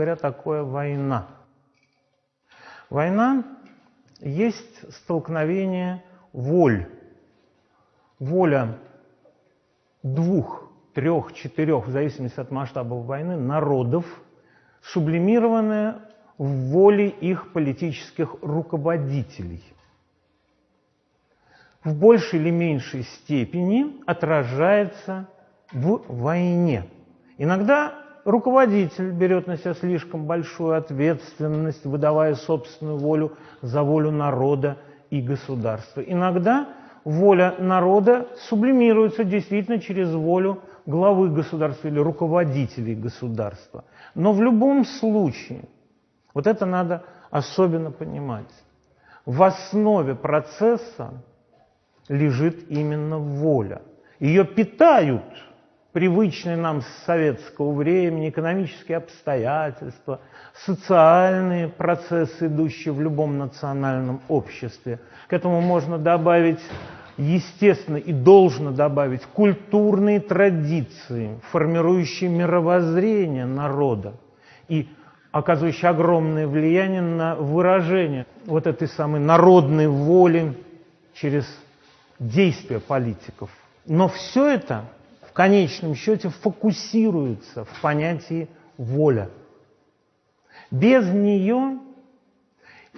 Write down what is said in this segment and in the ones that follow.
говоря, такое война? Война есть столкновение воль. Воля двух, трех, четырех, в зависимости от масштабов войны, народов, сублимированная в воле их политических руководителей. В большей или меньшей степени отражается в войне. Иногда руководитель берет на себя слишком большую ответственность, выдавая собственную волю за волю народа и государства. Иногда воля народа сублимируется действительно через волю главы государства или руководителей государства. Но в любом случае, вот это надо особенно понимать, в основе процесса лежит именно воля. Ее питают – привычные нам с советского времени экономические обстоятельства, социальные процессы, идущие в любом национальном обществе. К этому можно добавить, естественно, и должно добавить культурные традиции, формирующие мировоззрение народа и оказывающие огромное влияние на выражение вот этой самой народной воли через действия политиков. Но все это в конечном счете фокусируется в понятии воля. Без нее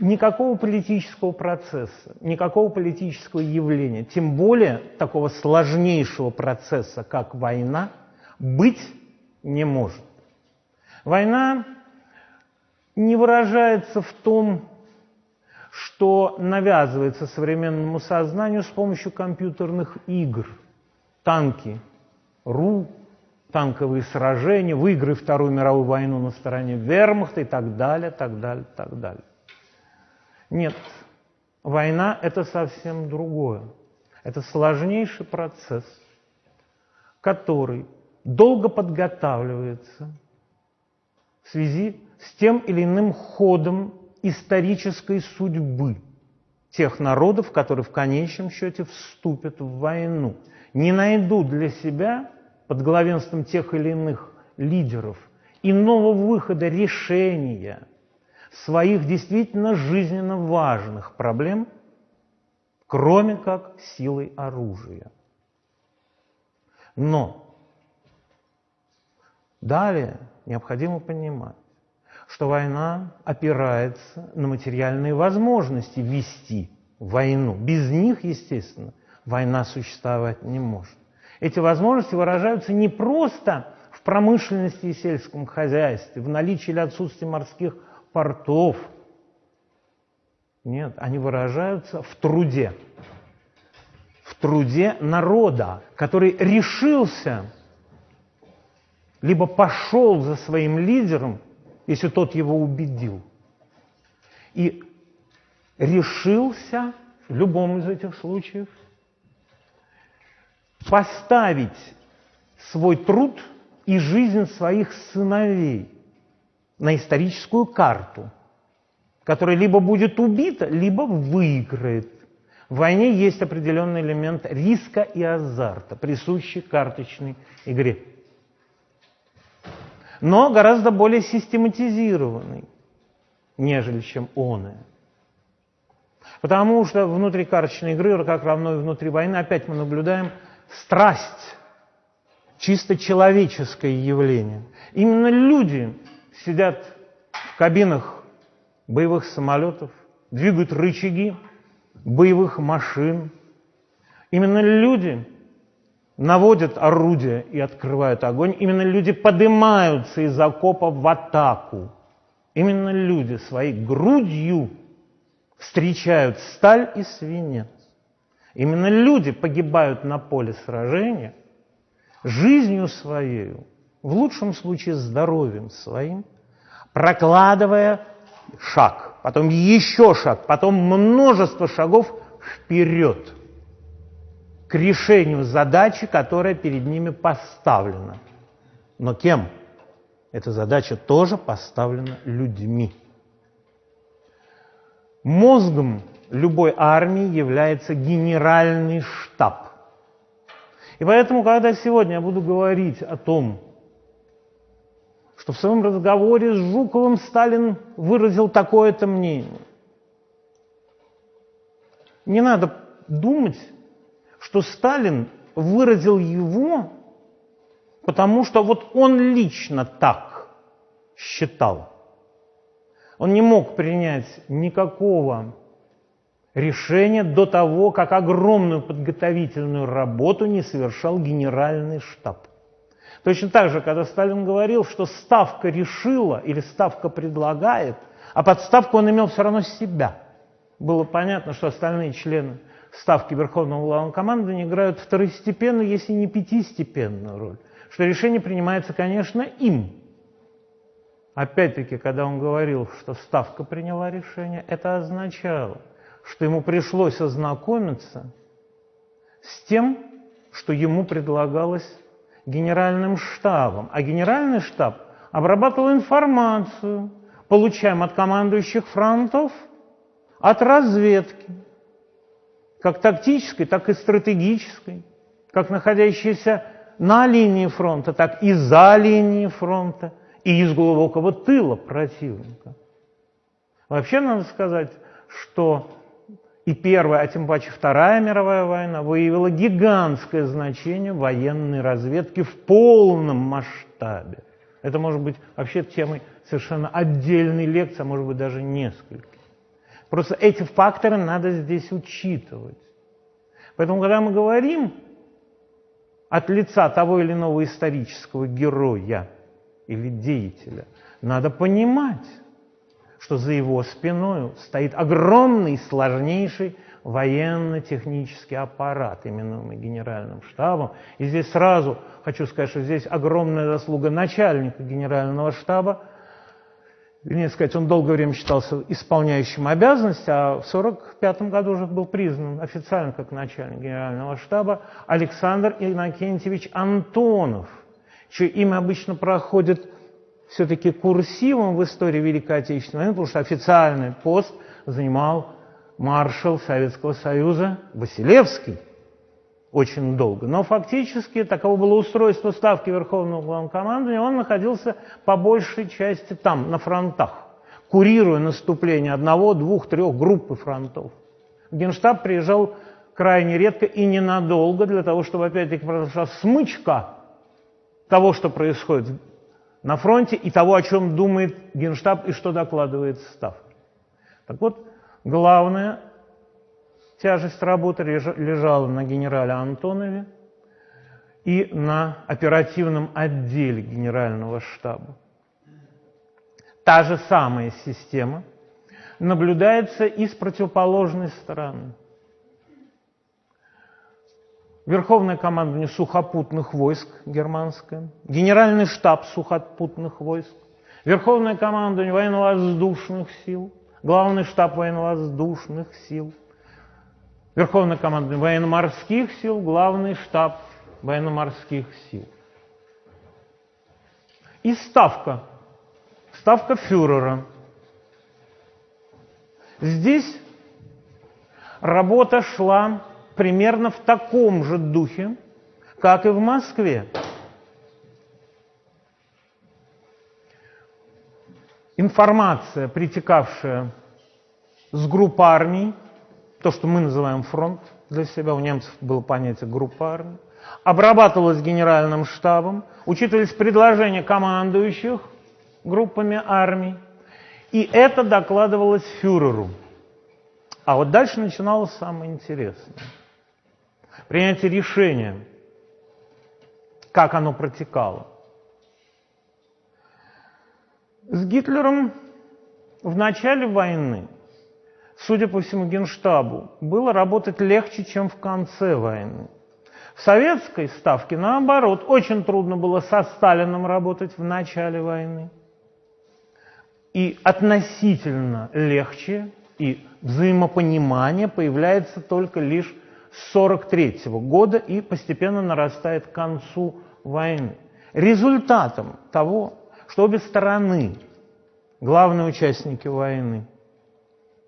никакого политического процесса, никакого политического явления, тем более такого сложнейшего процесса, как война, быть не может. Война не выражается в том, что навязывается современному сознанию с помощью компьютерных игр, танки, РУ, танковые сражения, выигры Вторую мировую войну на стороне вермахта и так далее, так далее, так далее. Нет, война – это совсем другое. Это сложнейший процесс, который долго подготавливается в связи с тем или иным ходом исторической судьбы тех народов, которые в конечном счете вступят в войну – не найдут для себя под главенством тех или иных лидеров иного выхода решения своих действительно жизненно важных проблем, кроме как силой оружия. Но далее необходимо понимать, что война опирается на материальные возможности вести войну. Без них, естественно, война существовать не может. Эти возможности выражаются не просто в промышленности и сельском хозяйстве, в наличии или отсутствии морских портов. Нет, они выражаются в труде. В труде народа, который решился, либо пошел за своим лидером, если тот его убедил, и решился в любом из этих случаев поставить свой труд и жизнь своих сыновей на историческую карту, которая либо будет убита, либо выиграет. В войне есть определенный элемент риска и азарта, присущий карточной игре. Но гораздо более систематизированный, нежели чем он. Потому что внутри карточной игры, как равно и внутри войны, опять мы наблюдаем страсть, чисто человеческое явление. Именно люди сидят в кабинах боевых самолетов, двигают рычаги боевых машин. Именно люди наводят орудия и открывают огонь. Именно люди поднимаются из окопа в атаку. Именно люди своей грудью встречают сталь и свинец. Именно люди погибают на поле сражения жизнью своей, в лучшем случае здоровьем своим, прокладывая шаг, потом еще шаг, потом множество шагов вперед к решению задачи, которая перед ними поставлена. Но кем? Эта задача тоже поставлена людьми. Мозгом любой армии является генеральный штаб. И поэтому, когда сегодня я буду говорить о том, что в своем разговоре с Жуковым Сталин выразил такое-то мнение. Не надо думать, что Сталин выразил его, потому что вот он лично так считал. Он не мог принять никакого решения до того, как огромную подготовительную работу не совершал генеральный штаб. Точно так же, когда Сталин говорил, что ставка решила или ставка предлагает, а под ставку он имел все равно себя. Было понятно, что остальные члены ставки Верховного Главнокомандования играют второстепенную, если не пятистепенную роль. Что решение принимается, конечно, им. Опять-таки, когда он говорил, что ставка приняла решение, это означало, что ему пришлось ознакомиться с тем, что ему предлагалось генеральным штабом. А генеральный штаб обрабатывал информацию, получаем от командующих фронтов, от разведки, как тактической, так и стратегической, как находящейся на линии фронта, так и за линией фронта, и из глубокого тыла противника. Вообще надо сказать, что и Первая, а тем паче Вторая мировая война выявила гигантское значение военной разведки в полном масштабе. Это может быть вообще темой совершенно отдельной лекции, а может быть даже несколько. Просто эти факторы надо здесь учитывать. Поэтому, когда мы говорим от лица того или иного исторического героя или деятеля, надо понимать, что за его спиной стоит огромный, сложнейший военно-технический аппарат, именуемый генеральным штабом. И здесь сразу хочу сказать, что здесь огромная заслуга начальника генерального штаба. Вернее сказать, он долгое время считался исполняющим обязанности, а в 1945 году уже был признан официально как начальник генерального штаба Александр Иннокентьевич Антонов, чье имя обычно проходит все-таки курсивом в истории Великой Отечественной войны, потому что официальный пост занимал маршал Советского Союза Василевский очень долго. Но фактически таково было устройство ставки Верховного Главнокомандования, он находился по большей части там, на фронтах, курируя наступление одного, двух, трех группы фронтов. Генштаб приезжал крайне редко и ненадолго для того, чтобы опять-таки произошла смычка того, что происходит на фронте и того, о чем думает Генштаб и что докладывает Ставка. Так вот, главная тяжесть работы лежала на генерале Антонове и на оперативном отделе генерального штаба. Та же самая система наблюдается и с противоположной стороны. Верховное командование сухопутных войск германское, Генеральный штаб сухопутных войск, Верховное командование военно-воздушных сил, Главный штаб военно-воздушных сил, Верховное командование военно-морских сил, Главный штаб военно-морских сил. И ставка, ставка фюрера. Здесь работа шла примерно в таком же духе, как и в Москве. Информация, притекавшая с групп армий, то, что мы называем фронт для себя, у немцев было понятие группа армий, обрабатывалась генеральным штабом, учитывались предложения командующих группами армий, и это докладывалось фюреру. А вот дальше начиналось самое интересное – принятие решения, как оно протекало. С Гитлером в начале войны, судя по всему Генштабу, было работать легче, чем в конце войны. В советской ставке, наоборот, очень трудно было со Сталином работать в начале войны. И относительно легче и взаимопонимание появляется только лишь 1943 года и постепенно нарастает к концу войны. Результатом того, что обе стороны, главные участники войны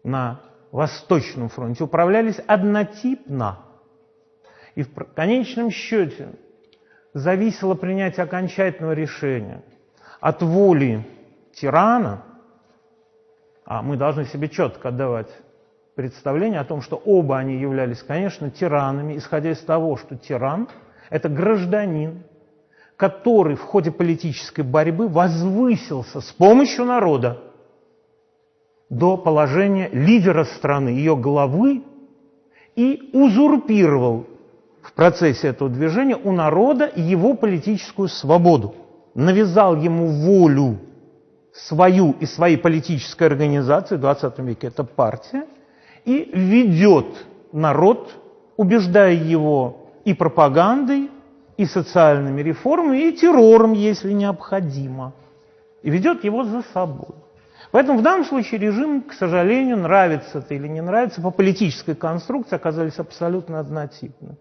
на Восточном фронте, управлялись однотипно. И в конечном счете зависело принятие окончательного решения от воли тирана, а мы должны себе четко отдавать представление о том, что оба они являлись, конечно, тиранами, исходя из того, что тиран – это гражданин, который в ходе политической борьбы возвысился с помощью народа до положения лидера страны, ее главы, и узурпировал в процессе этого движения у народа его политическую свободу, навязал ему волю свою и своей политической организации, в 20 веке. Это партия, и ведет народ, убеждая его и пропагандой, и социальными реформами, и террором, если необходимо, и ведет его за собой. Поэтому в данном случае режим, к сожалению, нравится это или не нравится, по политической конструкции оказались абсолютно однотипны.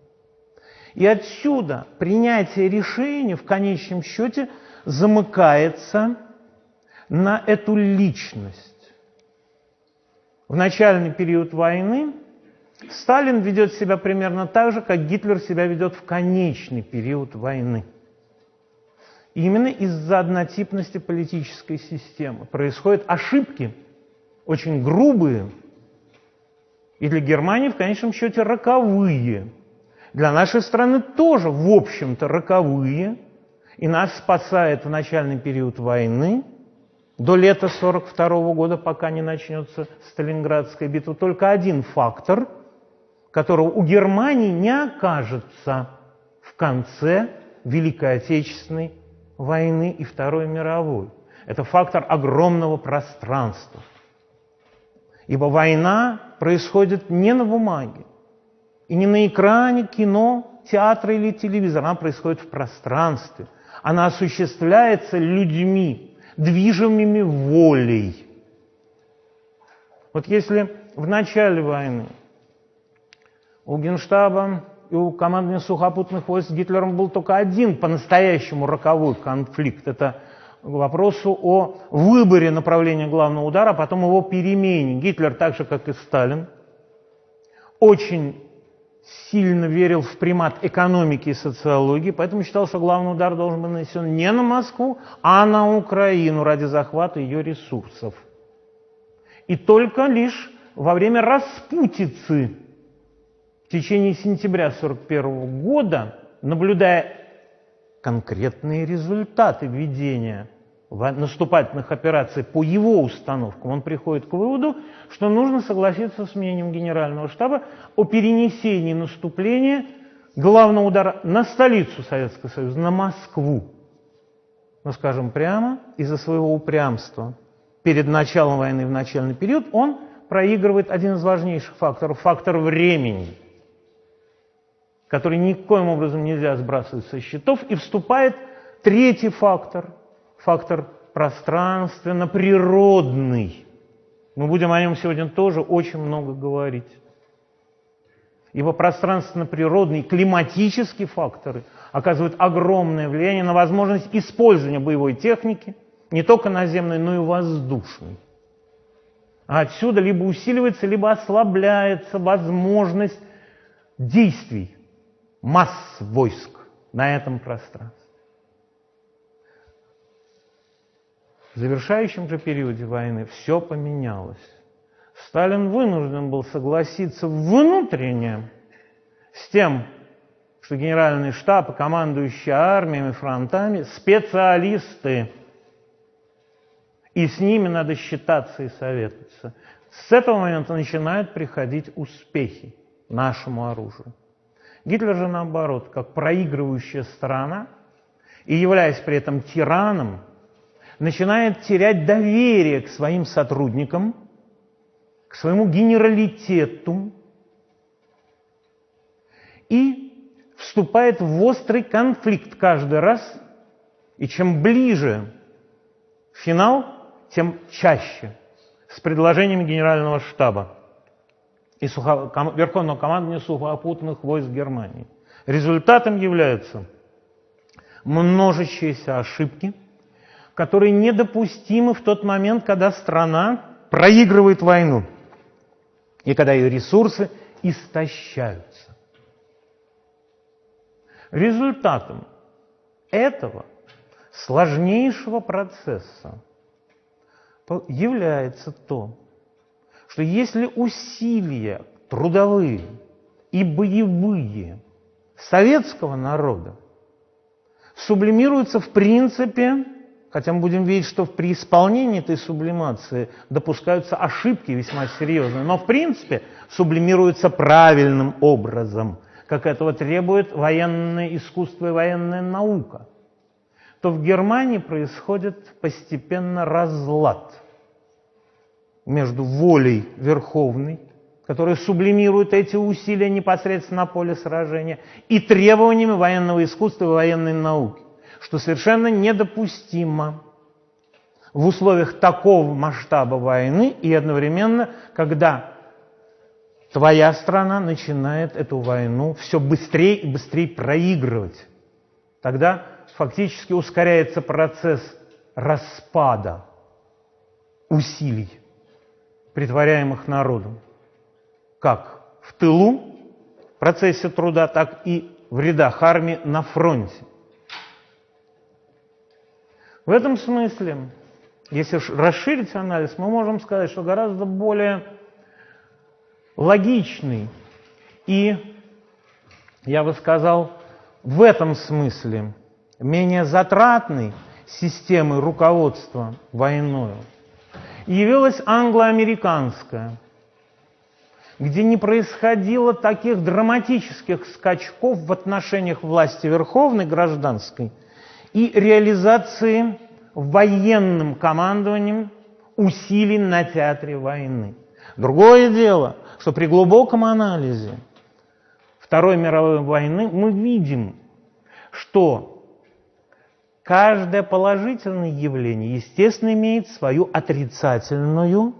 И отсюда принятие решения в конечном счете замыкается на эту личность. В начальный период войны Сталин ведет себя примерно так же, как Гитлер себя ведет в конечный период войны. именно из-за однотипности политической системы происходят ошибки, очень грубые, и для Германии в конечном счете роковые. Для нашей страны тоже, в общем-то, роковые. И нас спасает в начальный период войны, до лета 1942 года, пока не начнется Сталинградская битва, только один фактор – которого у Германии не окажется в конце Великой Отечественной войны и Второй мировой. Это фактор огромного пространства. Ибо война происходит не на бумаге, и не на экране кино, театра или телевизора, она происходит в пространстве. Она осуществляется людьми, движимыми волей. Вот если в начале войны у Генштаба и у командования сухопутных войск с Гитлером был только один по-настоящему роковой конфликт. Это к вопросу о выборе направления главного удара, а потом его перемене. Гитлер, так же как и Сталин, очень сильно верил в примат экономики и социологии, поэтому считал, что главный удар должен быть нанесен не на Москву, а на Украину ради захвата ее ресурсов. И только лишь во время распутицы течение сентября 1941 года, наблюдая конкретные результаты ведения наступательных операций по его установкам, он приходит к выводу, что нужно согласиться с мнением Генерального штаба о перенесении наступления главного удара на столицу Советского Союза, на Москву. Но, скажем прямо, из-за своего упрямства перед началом войны в начальный период он проигрывает один из важнейших факторов – фактор времени – который никоим образом нельзя сбрасывать со счетов, и вступает третий фактор, фактор пространственно-природный. Мы будем о нем сегодня тоже очень много говорить. Ибо пространственно-природные климатические факторы оказывают огромное влияние на возможность использования боевой техники, не только наземной, но и воздушной. А отсюда либо усиливается, либо ослабляется возможность действий масс войск на этом пространстве. В завершающем же периоде войны все поменялось. Сталин вынужден был согласиться внутренне с тем, что генеральный штаб и командующие армиями, фронтами – специалисты, и с ними надо считаться и советоваться. С этого момента начинают приходить успехи нашему оружию. Гитлер же наоборот, как проигрывающая сторона, и являясь при этом тираном, начинает терять доверие к своим сотрудникам, к своему генералитету и вступает в острый конфликт каждый раз, и чем ближе финал, тем чаще с предложениями генерального штаба и сухо... Верховного командования сухопутных войск Германии. Результатом являются множащиеся ошибки, которые недопустимы в тот момент, когда страна проигрывает войну и когда ее ресурсы истощаются. Результатом этого сложнейшего процесса является то, что если усилия трудовые и боевые советского народа сублимируются в принципе, хотя мы будем видеть, что при исполнении этой сублимации допускаются ошибки весьма серьезные, но в принципе сублимируются правильным образом, как этого требует военное искусство и военная наука, то в Германии происходит постепенно разлад – между волей верховной, которая сублимирует эти усилия непосредственно на поле сражения, и требованиями военного искусства и военной науки, что совершенно недопустимо в условиях такого масштаба войны и одновременно, когда твоя страна начинает эту войну все быстрее и быстрее проигрывать. Тогда фактически ускоряется процесс распада усилий притворяемых народом, как в тылу в процессе труда, так и в рядах армии на фронте. В этом смысле, если расширить анализ, мы можем сказать, что гораздо более логичный и, я бы сказал, в этом смысле менее затратный системой руководства войною – явилась англо-американская, где не происходило таких драматических скачков в отношениях власти верховной гражданской и реализации военным командованием усилий на театре войны. Другое дело, что при глубоком анализе Второй мировой войны мы видим, что Каждое положительное явление, естественно, имеет свою отрицательную,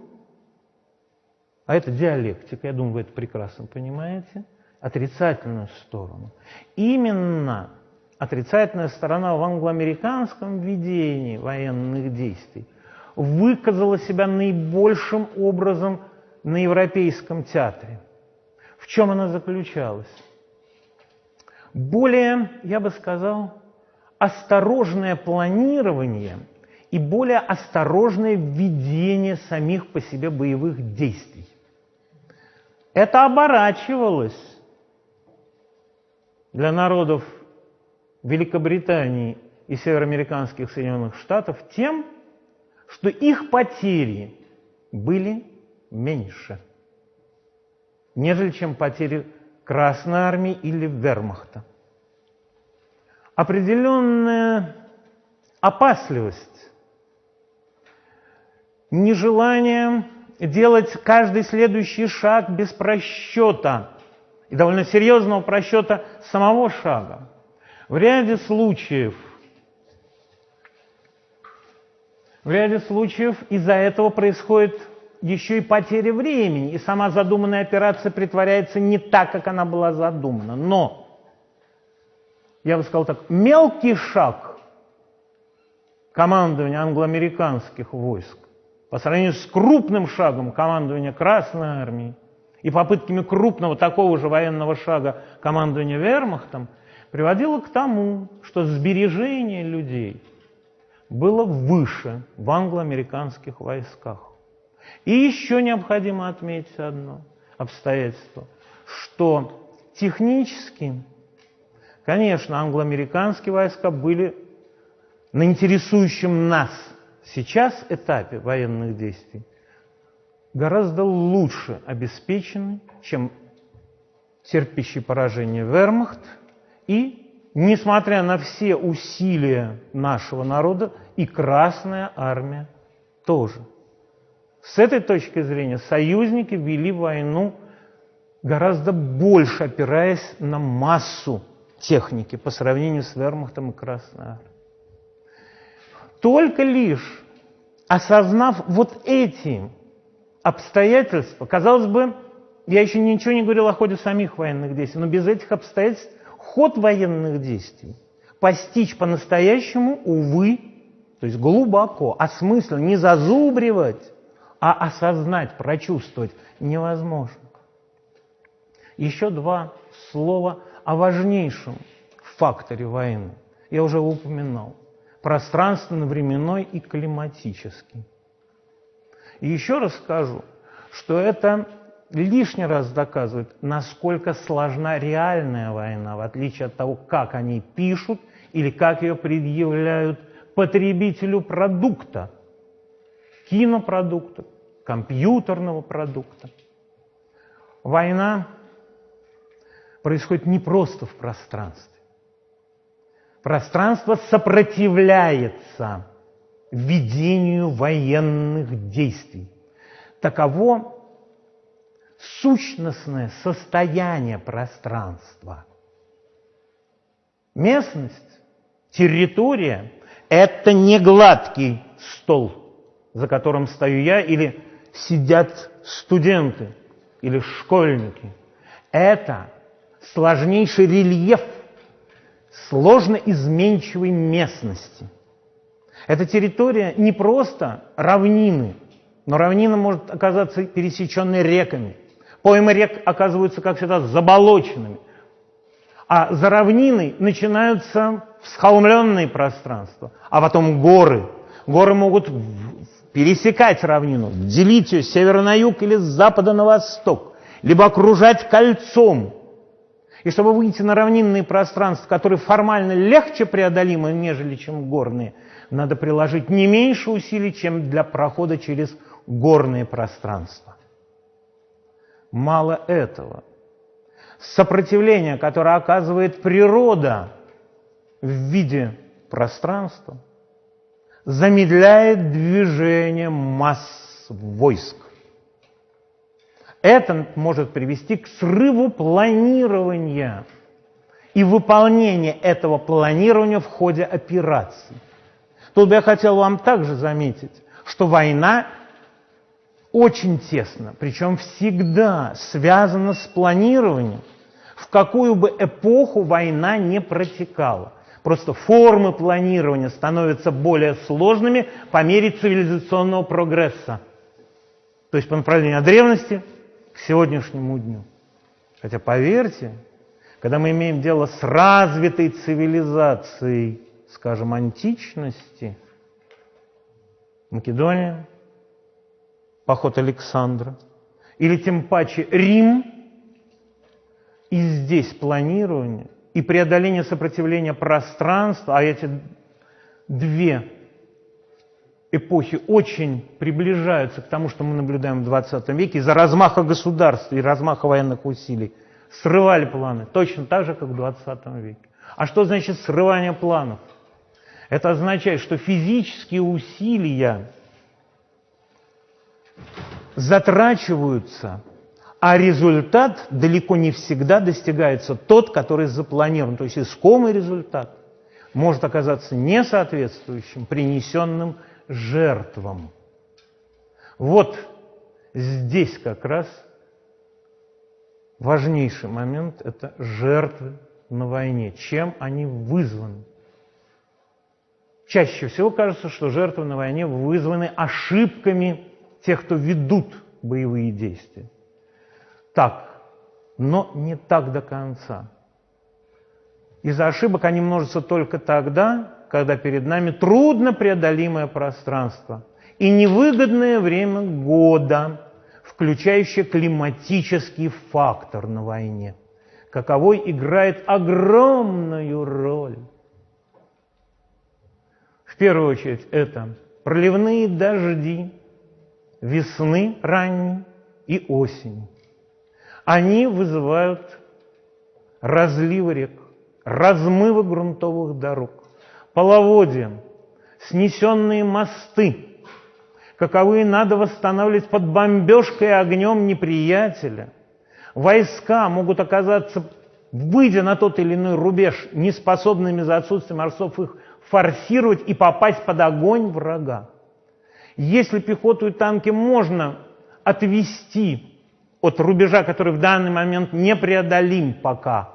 а это диалектика, я думаю, вы это прекрасно понимаете, отрицательную сторону. Именно отрицательная сторона в англоамериканском видении военных действий выказала себя наибольшим образом на Европейском театре. В чем она заключалась? Более, я бы сказал, осторожное планирование и более осторожное введение самих по себе боевых действий. Это оборачивалось для народов Великобритании и североамериканских Соединенных Штатов тем, что их потери были меньше, нежели чем потери Красной Армии или Вермахта определенная опасливость, нежелание делать каждый следующий шаг без просчета и довольно серьезного просчета самого шага. В ряде случаев, в ряде случаев из-за этого происходит еще и потеря времени, и сама задуманная операция притворяется не так, как она была задумана. Но я бы сказал так, мелкий шаг командования англоамериканских войск по сравнению с крупным шагом командования Красной Армии и попытками крупного такого же военного шага командования Вермахтом приводило к тому, что сбережение людей было выше в англоамериканских войсках. И еще необходимо отметить одно обстоятельство, что технически Конечно, англоамериканские войска были на интересующем нас сейчас этапе военных действий гораздо лучше обеспечены, чем терпящий поражение вермахт и, несмотря на все усилия нашего народа, и Красная Армия тоже. С этой точки зрения союзники вели войну гораздо больше опираясь на массу техники по сравнению с вермахтом и Красной Армией. Только лишь осознав вот эти обстоятельства, казалось бы, я еще ничего не говорил о ходе самих военных действий, но без этих обстоятельств ход военных действий постичь по-настоящему, увы, то есть глубоко, осмысленно, не зазубривать, а осознать, прочувствовать невозможно. Еще два слова о важнейшем факторе войны. Я уже упоминал. пространственно-временной и климатический. И еще раз скажу, что это лишний раз доказывает, насколько сложна реальная война, в отличие от того, как они пишут или как ее предъявляют потребителю продукта, кинопродукта, компьютерного продукта. Война происходит не просто в пространстве. Пространство сопротивляется ведению военных действий. Таково сущностное состояние пространства. Местность, территория – это не гладкий стол, за которым стою я, или сидят студенты, или школьники. Это сложнейший рельеф сложно изменчивой местности. Эта территория не просто равнины, но равнина может оказаться пересеченной реками. Поймы рек оказываются, как всегда, заболоченными. А за равниной начинаются всхолмленные пространства, а потом горы. Горы могут пересекать равнину, делить ее с севера на юг или с запада на восток, либо окружать кольцом. И чтобы выйти на равнинные пространства, которые формально легче преодолимы, нежели чем горные, надо приложить не меньше усилий, чем для прохода через горные пространства. Мало этого. Сопротивление, которое оказывает природа в виде пространства, замедляет движение масс войск. Это может привести к срыву планирования и выполнения этого планирования в ходе операции. Тут бы я хотел вам также заметить, что война очень тесно, причем всегда связана с планированием, в какую бы эпоху война не протекала. Просто формы планирования становятся более сложными по мере цивилизационного прогресса. То есть по направлению от древности к сегодняшнему дню. Хотя поверьте, когда мы имеем дело с развитой цивилизацией, скажем, античности, Македония, поход Александра, или тем паче Рим, и здесь планирование и преодоление сопротивления пространства, а эти две эпохи очень приближаются к тому, что мы наблюдаем в 20 веке, из-за размаха государства и размаха военных усилий, срывали планы, точно так же, как в 20 веке. А что значит срывание планов? Это означает, что физические усилия затрачиваются, а результат далеко не всегда достигается тот, который запланирован. То есть искомый результат может оказаться несоответствующим принесенным жертвам. Вот здесь как раз важнейший момент – это жертвы на войне. Чем они вызваны? Чаще всего кажется, что жертвы на войне вызваны ошибками тех, кто ведут боевые действия. Так, но не так до конца. Из-за ошибок они множатся только тогда, когда перед нами трудно преодолимое пространство и невыгодное время года, включающее климатический фактор на войне, каковой играет огромную роль. В первую очередь это проливные дожди, весны ранней и осени. Они вызывают разливы рек, размывы грунтовых дорог, половодья, снесенные мосты, каковые надо восстанавливать под бомбежкой и огнем неприятеля. Войска могут оказаться, выйдя на тот или иной рубеж, неспособными за отсутствием морцов их форсировать и попасть под огонь врага. Если пехоту и танки можно отвести от рубежа, который в данный момент непреодолим пока,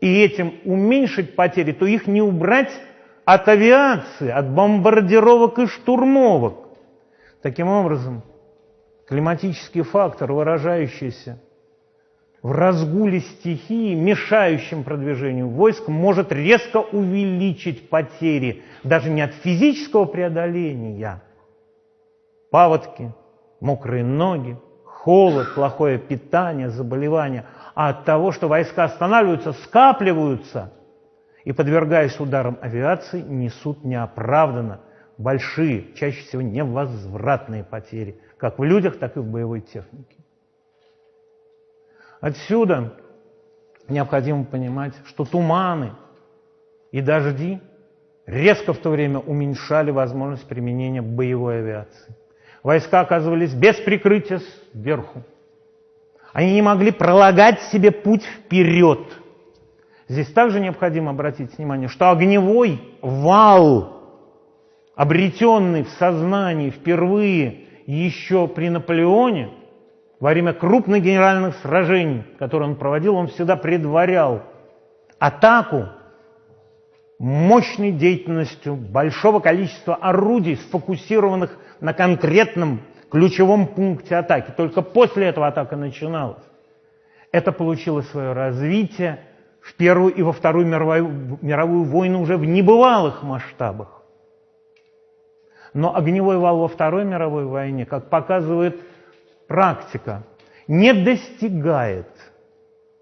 и этим уменьшить потери, то их не убрать от авиации, от бомбардировок и штурмовок. Таким образом, климатический фактор, выражающийся в разгуле стихии, мешающем продвижению войск, может резко увеличить потери даже не от физического преодоления, паводки, мокрые ноги, холод, плохое питание, заболевания, а от того, что войска останавливаются, скапливаются и, подвергаясь ударам авиации, несут неоправданно большие, чаще всего невозвратные потери, как в людях, так и в боевой технике. Отсюда необходимо понимать, что туманы и дожди резко в то время уменьшали возможность применения боевой авиации. Войска оказывались без прикрытия сверху. Они не могли пролагать себе путь вперед. Здесь также необходимо обратить внимание, что огневой вал, обретенный в сознании впервые еще при Наполеоне, во время крупных генеральных сражений, которые он проводил, он всегда предварял атаку мощной деятельностью большого количества орудий, сфокусированных на конкретном ключевом пункте атаки. Только после этого атака начиналась. Это получило свое развитие в Первую и во Вторую мировую, мировую войну уже в небывалых масштабах. Но огневой вал во Второй мировой войне, как показывает практика, не достигает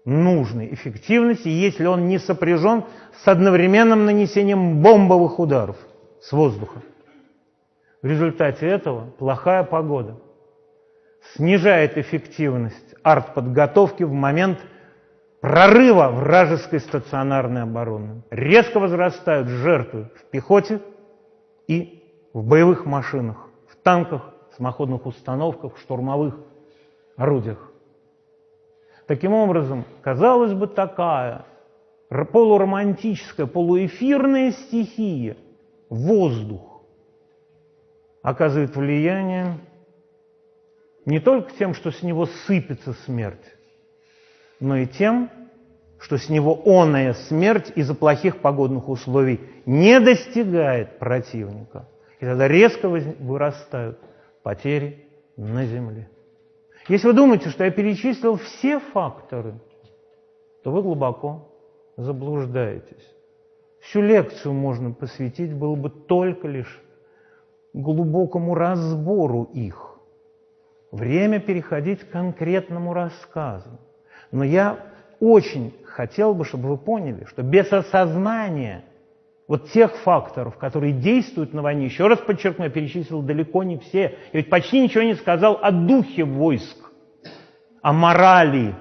нужной эффективности, если он не сопряжен с одновременным нанесением бомбовых ударов с воздуха. В результате этого плохая погода снижает эффективность артподготовки в момент прорыва вражеской стационарной обороны. Резко возрастают жертвы в пехоте и в боевых машинах, в танках, самоходных установках, штурмовых орудиях. Таким образом, казалось бы, такая полуромантическая, полуэфирная стихия, воздух, оказывает влияние не только тем, что с него сыпется смерть, но и тем, что с него оная смерть из-за плохих погодных условий не достигает противника. И тогда резко вырастают потери на земле. Если вы думаете, что я перечислил все факторы, то вы глубоко заблуждаетесь. Всю лекцию можно посвятить было бы только лишь глубокому разбору их. Время переходить к конкретному рассказу. Но я очень хотел бы, чтобы вы поняли, что без осознания вот тех факторов, которые действуют на войне, еще раз подчеркну, я перечислил далеко не все, я ведь почти ничего не сказал о духе войск, о морали.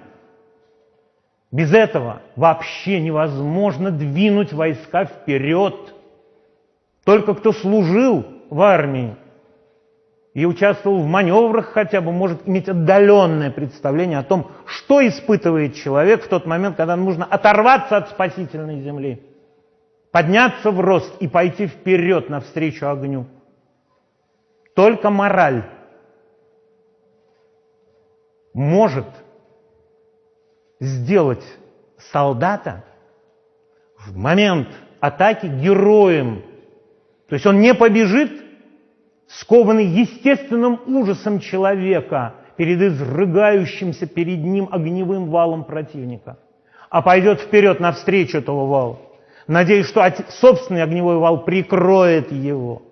Без этого вообще невозможно двинуть войска вперед. Только кто служил в армии и участвовал в маневрах хотя бы, может иметь отдаленное представление о том, что испытывает человек в тот момент, когда нужно оторваться от спасительной земли, подняться в рост и пойти вперед навстречу огню. Только мораль может сделать солдата в момент атаки героем. То есть он не побежит скованный естественным ужасом человека перед изрыгающимся перед ним огневым валом противника, а пойдет вперед навстречу этого вала, надеясь, что собственный огневой вал прикроет его.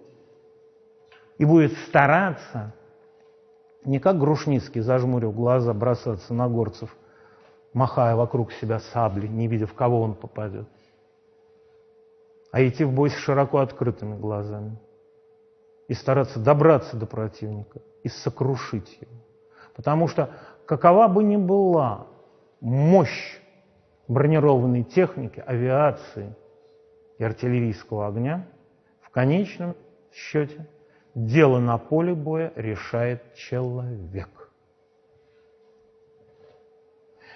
И будет стараться, не как Грушницкий, зажмурив глаза, бросаться на горцев, махая вокруг себя сабли, не видя, в кого он попадет, а идти в бой с широко открытыми глазами и стараться добраться до противника и сокрушить его. Потому что какова бы ни была мощь бронированной техники, авиации и артиллерийского огня, в конечном счете дело на поле боя решает человек.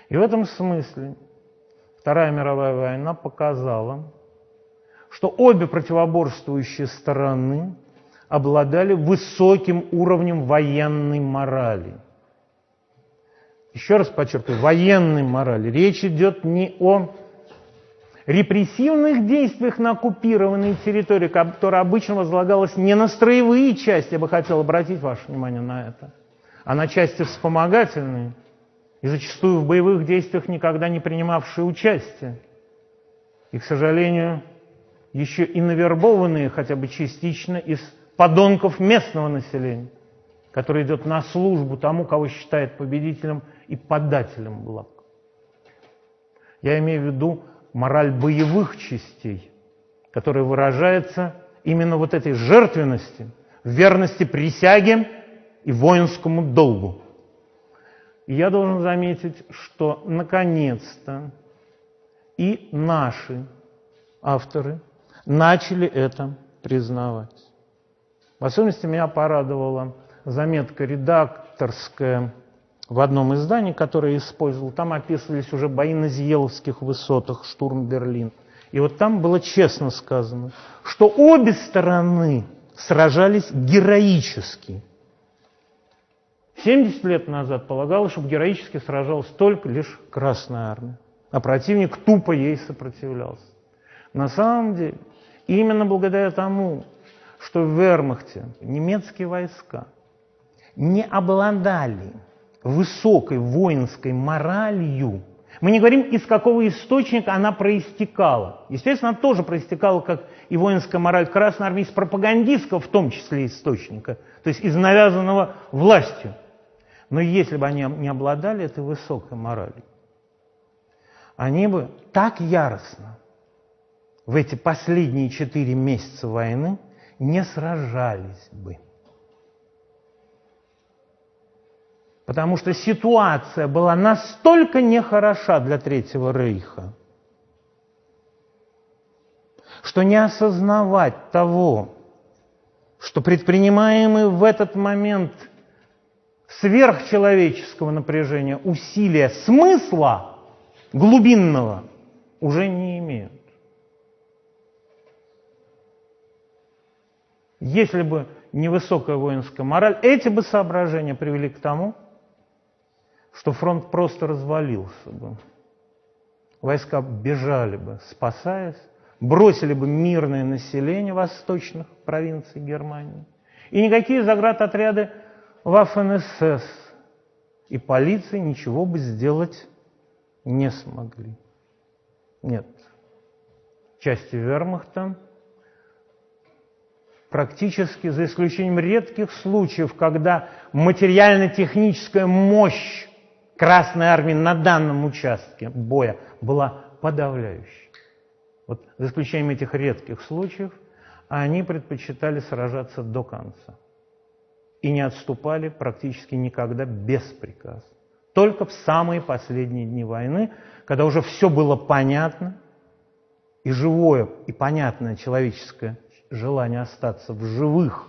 И в этом смысле Вторая мировая война показала, что обе противоборствующие стороны обладали высоким уровнем военной морали. Еще раз подчеркиваю, военной морали. Речь идет не о репрессивных действиях на оккупированной территории, которая обычно возлагалась не на строевые части, я бы хотел обратить ваше внимание на это, а на части вспомогательные, и зачастую в боевых действиях никогда не принимавшие участие. И, к сожалению, еще и навербованные хотя бы частично из подонков местного населения, который идет на службу тому, кого считает победителем и подателем благ. Я имею в виду мораль боевых частей, которая выражается именно вот этой жертвенности, верности присяге и воинскому долгу. И я должен заметить, что наконец-то и наши авторы начали это признавать. В особенности меня порадовала заметка редакторская в одном издании, которое я использовал. Там описывались уже бои на Зиеловских высотах, штурм Берлин. И вот там было честно сказано, что обе стороны сражались героически. 70 лет назад полагалось, что героически сражалась только лишь Красная Армия, а противник тупо ей сопротивлялся. На самом деле, именно благодаря тому, что в Вермахте немецкие войска не обладали высокой воинской моралью, мы не говорим, из какого источника она проистекала. Естественно, она тоже проистекала, как и воинская мораль Красной Армии, из пропагандистского, в том числе источника, то есть из навязанного властью. Но если бы они не обладали этой высокой моралью, они бы так яростно в эти последние четыре месяца войны не сражались бы. Потому что ситуация была настолько нехороша для Третьего Рейха, что не осознавать того, что предпринимаемые в этот момент сверхчеловеческого напряжения усилия смысла глубинного уже не имеют. Если бы невысокая воинская мораль, эти бы соображения привели к тому, что фронт просто развалился бы. Войска бежали бы, спасаясь, бросили бы мирное население восточных провинций Германии. И никакие заградотряды ВАФНСС и полиции ничего бы сделать не смогли. Нет. Части вермахта практически, за исключением редких случаев, когда материально-техническая мощь Красной Армии на данном участке боя была подавляющей. Вот за исключением этих редких случаев, они предпочитали сражаться до конца и не отступали практически никогда без приказа. Только в самые последние дни войны, когда уже все было понятно, и живое, и понятное человеческое желание остаться в живых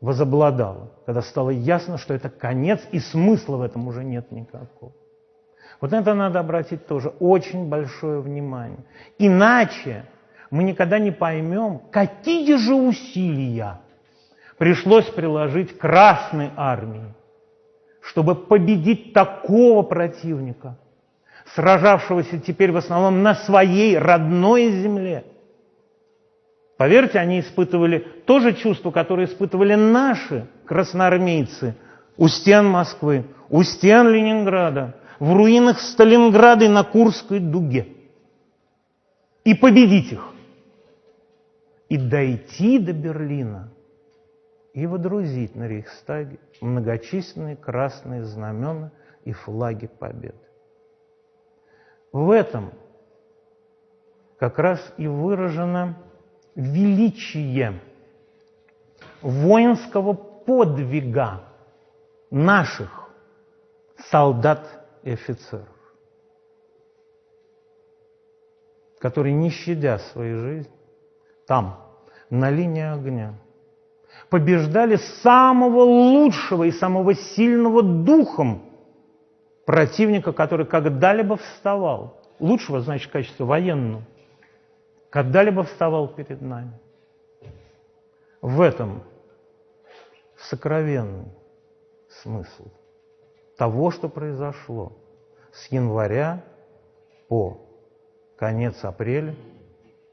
возобладало, когда стало ясно, что это конец, и смысла в этом уже нет никакого. Вот на это надо обратить тоже очень большое внимание. Иначе мы никогда не поймем, какие же усилия пришлось приложить Красной армии, чтобы победить такого противника, сражавшегося теперь в основном на своей родной земле – Поверьте, они испытывали то же чувство, которое испытывали наши красноармейцы у стен Москвы, у стен Ленинграда, в руинах Сталинграда и на Курской дуге. И победить их. И дойти до Берлина и водрузить на Рейхстаге многочисленные красные знамена и флаги победы. В этом как раз и выражена величие воинского подвига наших солдат и офицеров, которые, не щадя своей жизни, там, на линии огня, побеждали самого лучшего и самого сильного духом противника, который когда-либо вставал. Лучшего, значит, в качестве военного когда-либо вставал перед нами. В этом сокровенный смысл того, что произошло с января по конец апреля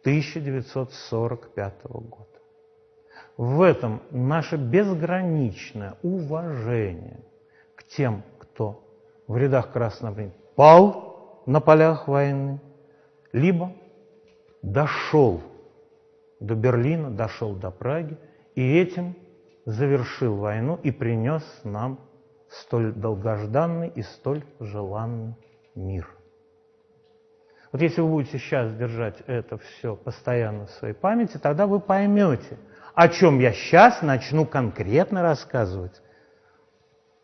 1945 года. В этом наше безграничное уважение к тем, кто в рядах Красного Армии пал на полях войны, либо дошел до Берлина, дошел до Праги и этим завершил войну и принес нам столь долгожданный и столь желанный мир. Вот если вы будете сейчас держать это все постоянно в своей памяти, тогда вы поймете, о чем я сейчас начну конкретно рассказывать.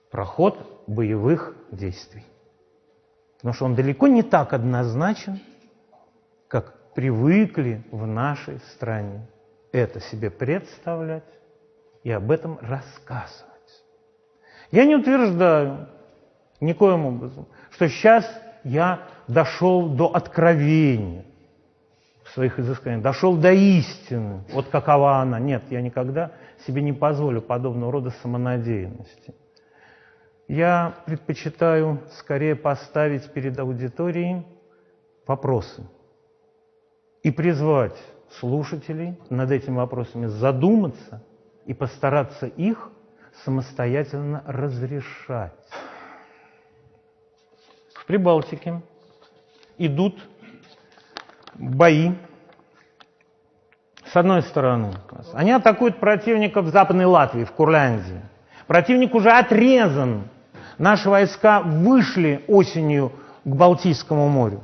Проход боевых действий. Потому что он далеко не так однозначен, привыкли в нашей стране это себе представлять и об этом рассказывать. Я не утверждаю никоим образом, что сейчас я дошел до откровения своих изысканиях, дошел до истины, вот какова она. Нет, я никогда себе не позволю подобного рода самонадеянности. Я предпочитаю скорее поставить перед аудиторией вопросы и призвать слушателей над этими вопросами задуматься и постараться их самостоятельно разрешать. В Прибалтике идут бои. С одной стороны, они атакуют противника в Западной Латвии, в Курляндии. Противник уже отрезан. Наши войска вышли осенью к Балтийскому морю.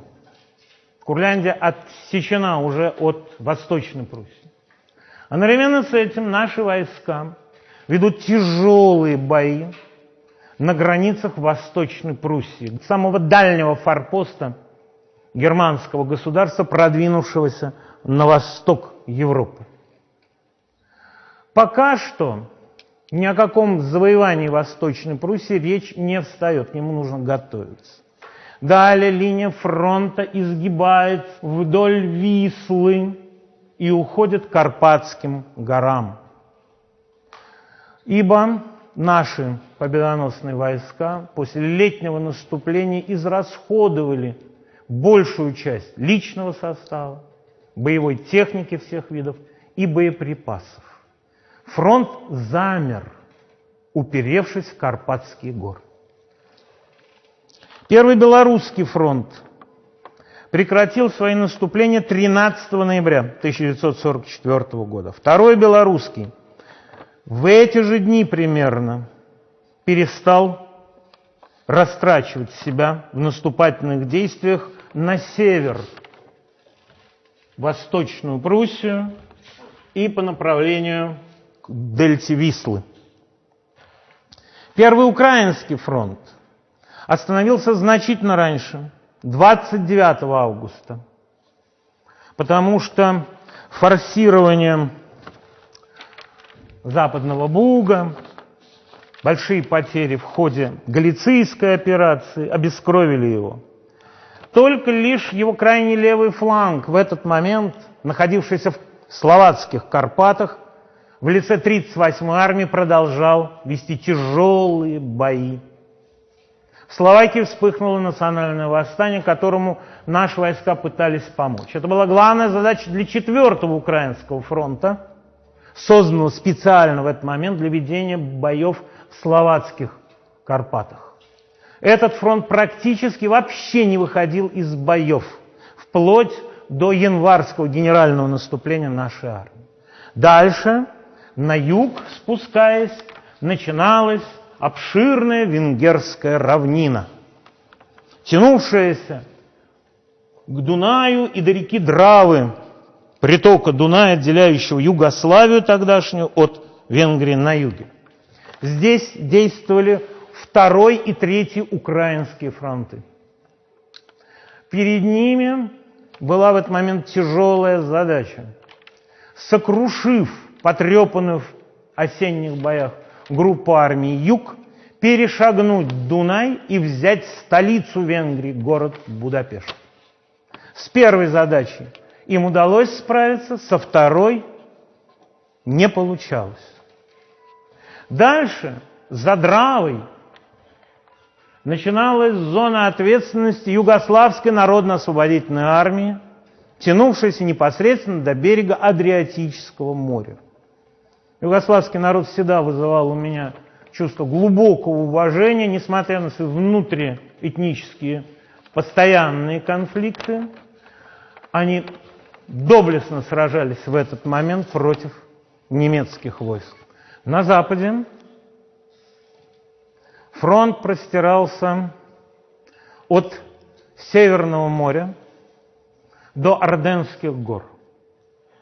Курляндия отсечена уже от Восточной Пруссии. Одновременно с этим наши войска ведут тяжелые бои на границах Восточной Пруссии, самого дальнего форпоста германского государства, продвинувшегося на восток Европы. Пока что ни о каком завоевании Восточной Пруссии речь не встает, к нему нужно готовиться. Далее линия фронта изгибается вдоль Вислы и уходит к Карпатским горам. Ибо наши победоносные войска после летнего наступления израсходовали большую часть личного состава, боевой техники всех видов и боеприпасов. Фронт замер, уперевшись в Карпатские горы. Первый Белорусский фронт прекратил свои наступления 13 ноября 1944 года. Второй Белорусский в эти же дни примерно перестал растрачивать себя в наступательных действиях на север, Восточную Пруссию и по направлению к дельте Вислы. Первый Украинский фронт остановился значительно раньше, 29 августа, потому что форсирование Западного Буга, большие потери в ходе Галицийской операции обескровили его. Только лишь его крайний левый фланг в этот момент, находившийся в словацких Карпатах, в лице 38-й армии продолжал вести тяжелые бои в Словакии вспыхнуло национальное восстание, которому наши войска пытались помочь. Это была главная задача для четвертого Украинского фронта, созданного специально в этот момент для ведения боев в словацких Карпатах. Этот фронт практически вообще не выходил из боев, вплоть до январского генерального наступления нашей армии. Дальше, на юг спускаясь, начиналась обширная венгерская равнина, тянувшаяся к Дунаю и до реки Дравы, притока Дуная, отделяющего Югославию тогдашнюю от Венгрии на юге. Здесь действовали второй и третий украинские фронты. Перед ними была в этот момент тяжелая задача. Сокрушив потрепанную в осенних боях группу армий Юг, перешагнуть Дунай и взять столицу Венгрии, город Будапешт. С первой задачей им удалось справиться, со второй не получалось. Дальше, за Дравой, начиналась зона ответственности Югославской народно-освободительной армии, тянувшейся непосредственно до берега Адриатического моря. Югославский народ всегда вызывал у меня чувство глубокого уважения, несмотря на свои внутриэтнические постоянные конфликты. Они доблестно сражались в этот момент против немецких войск. На западе фронт простирался от Северного моря до Орденских гор.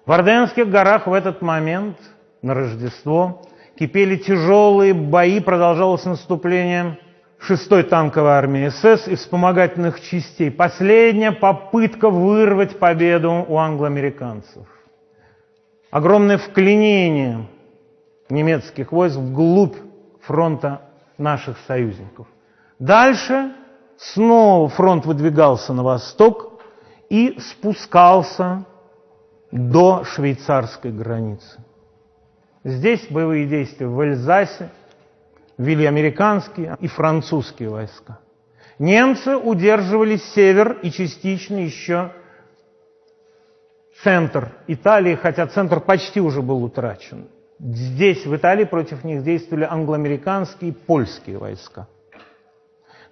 В Орденских горах в этот момент, на Рождество, кипели тяжелые бои, продолжалось наступление 6-й танковой армии СС и вспомогательных частей. Последняя попытка вырвать победу у англоамериканцев. Огромное вклинение немецких войск вглубь фронта наших союзников. Дальше снова фронт выдвигался на восток и спускался до швейцарской границы. Здесь боевые действия в Эльзасе вели американские и французские войска. Немцы удерживали север и частично еще центр Италии, хотя центр почти уже был утрачен. Здесь, в Италии, против них действовали англоамериканские и польские войска.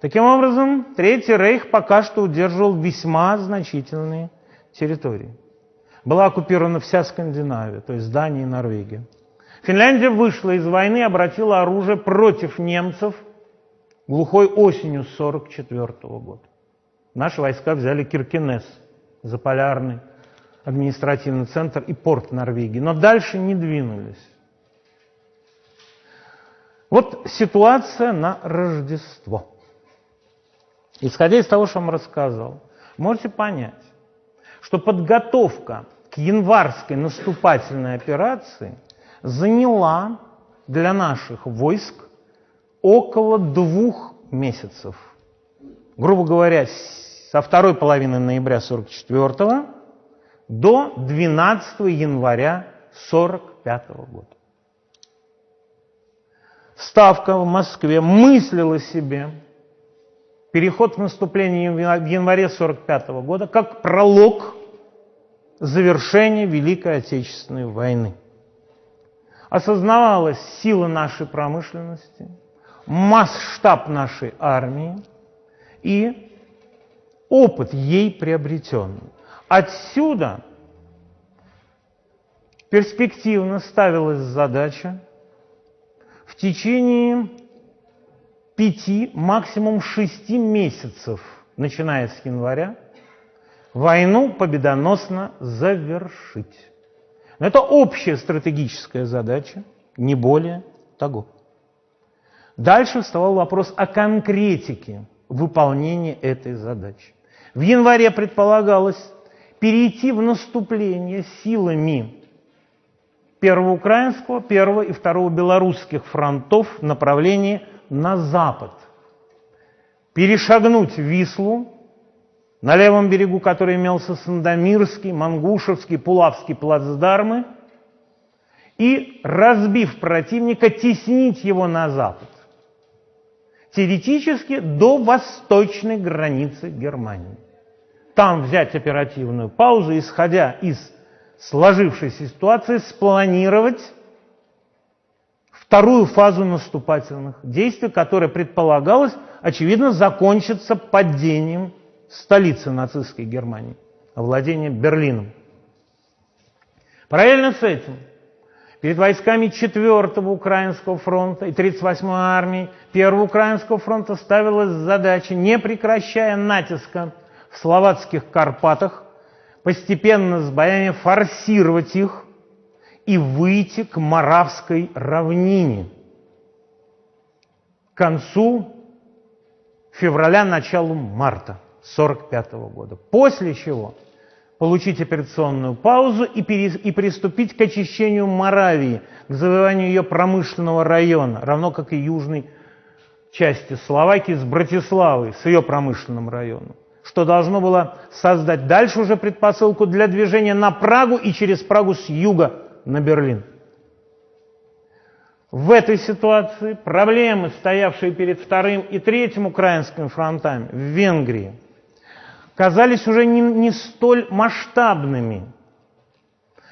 Таким образом, Третий Рейх пока что удерживал весьма значительные территории. Была оккупирована вся Скандинавия, то есть Дания и Норвегия. Финляндия вышла из войны обратила оружие против немцев глухой осенью 1944 года. Наши войска взяли Киркинес, заполярный административный центр и порт Норвегии, но дальше не двинулись. Вот ситуация на Рождество. Исходя из того, что я вам рассказал, можете понять, что подготовка к январской наступательной операции заняла для наших войск около двух месяцев. Грубо говоря, со второй половины ноября 44 до 12 января 45 года. Ставка в Москве мыслила себе переход в наступление в январе 45 года как пролог завершения Великой Отечественной войны. Осознавалась сила нашей промышленности, масштаб нашей армии и опыт ей приобретенный. Отсюда перспективно ставилась задача в течение пяти, максимум шести месяцев, начиная с января, войну победоносно завершить. Но это общая стратегическая задача, не более того. Дальше вставал вопрос о конкретике выполнения этой задачи. В январе предполагалось перейти в наступление силами первого украинского, первого и второго белорусских фронтов в направлении на запад, перешагнуть Вислу, на левом берегу который имелся Сандомирский, Мангушевский, Пулавский плацдармы, и, разбив противника, теснить его на запад. Теоретически до восточной границы Германии. Там взять оперативную паузу, исходя из сложившейся ситуации, спланировать вторую фазу наступательных действий, которая предполагалась, очевидно, закончится падением столицы нацистской Германии, овладением Берлином. Параллельно с этим перед войсками 4-го Украинского фронта и 38-й армии 1-го Украинского фронта ставилась задача, не прекращая натиска в словацких Карпатах, постепенно с боями форсировать их и выйти к Моравской равнине. К концу февраля, началу марта 1945 года. После чего получить операционную паузу и, перес, и приступить к очищению Моравии, к завоеванию ее промышленного района, равно как и южной части Словакии с Братиславой, с ее промышленным районом что должно было создать дальше уже предпосылку для движения на Прагу и через Прагу с юга на Берлин. В этой ситуации проблемы, стоявшие перед вторым и третьим украинскими фронтами в Венгрии, казались уже не, не столь масштабными.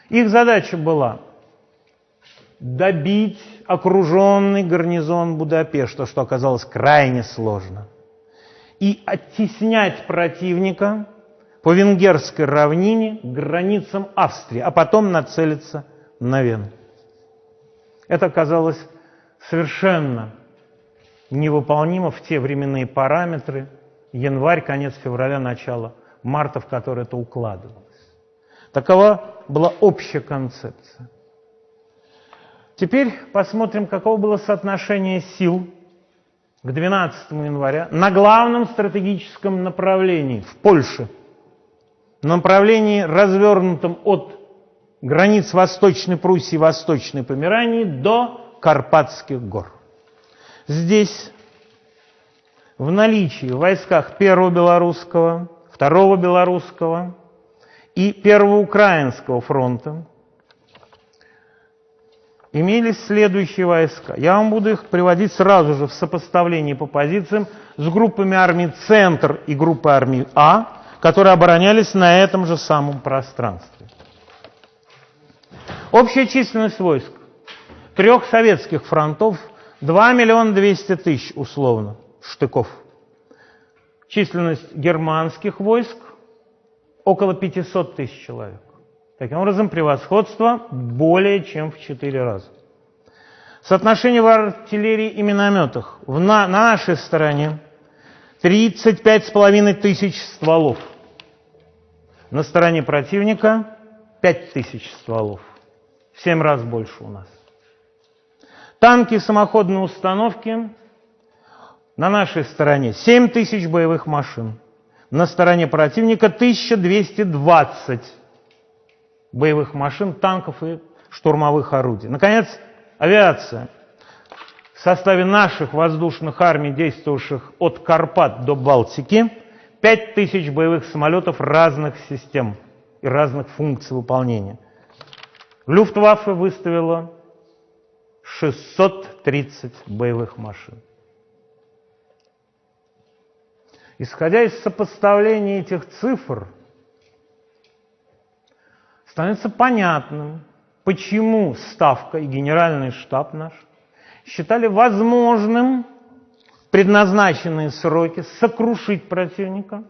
Их задача была добить окруженный гарнизон Будапешта, что оказалось крайне сложно, и оттеснять противника по венгерской равнине к границам Австрии, а потом нацелиться на Вену. Это оказалось совершенно невыполнимо в те временные параметры, январь, конец февраля, начало марта, в который это укладывалось. Такова была общая концепция. Теперь посмотрим, каково было соотношение сил к 12 января на главном стратегическом направлении в Польше, направлении, развернутом от границ Восточной Пруссии Восточной Померании до Карпатских гор. Здесь в наличии в войсках Первого Белорусского, Второго Белорусского и Первого Украинского фронта имелись следующие войска. Я вам буду их приводить сразу же в сопоставлении по позициям с группами армий «Центр» и группой армий «А», которые оборонялись на этом же самом пространстве. Общая численность войск трех советских фронтов 2 миллиона 200 тысяч условно штыков. Численность германских войск около 500 тысяч человек. Таким образом, превосходство более чем в 4 раза. Соотношение в артиллерии и минометах. В на, на нашей стороне 35,5 тысяч стволов. На стороне противника 5 тысяч стволов. В 7 раз больше у нас. Танки самоходные установки на нашей стороне 7 тысяч боевых машин. На стороне противника 1220 боевых машин, танков и штурмовых орудий. Наконец, авиация. В составе наших воздушных армий, действовавших от Карпат до Балтики, 5000 боевых самолетов разных систем и разных функций выполнения. Люфтваффе выставила 630 боевых машин. Исходя из сопоставления этих цифр – становится понятным, почему Ставка и Генеральный штаб наш считали возможным предназначенные сроки сокрушить противника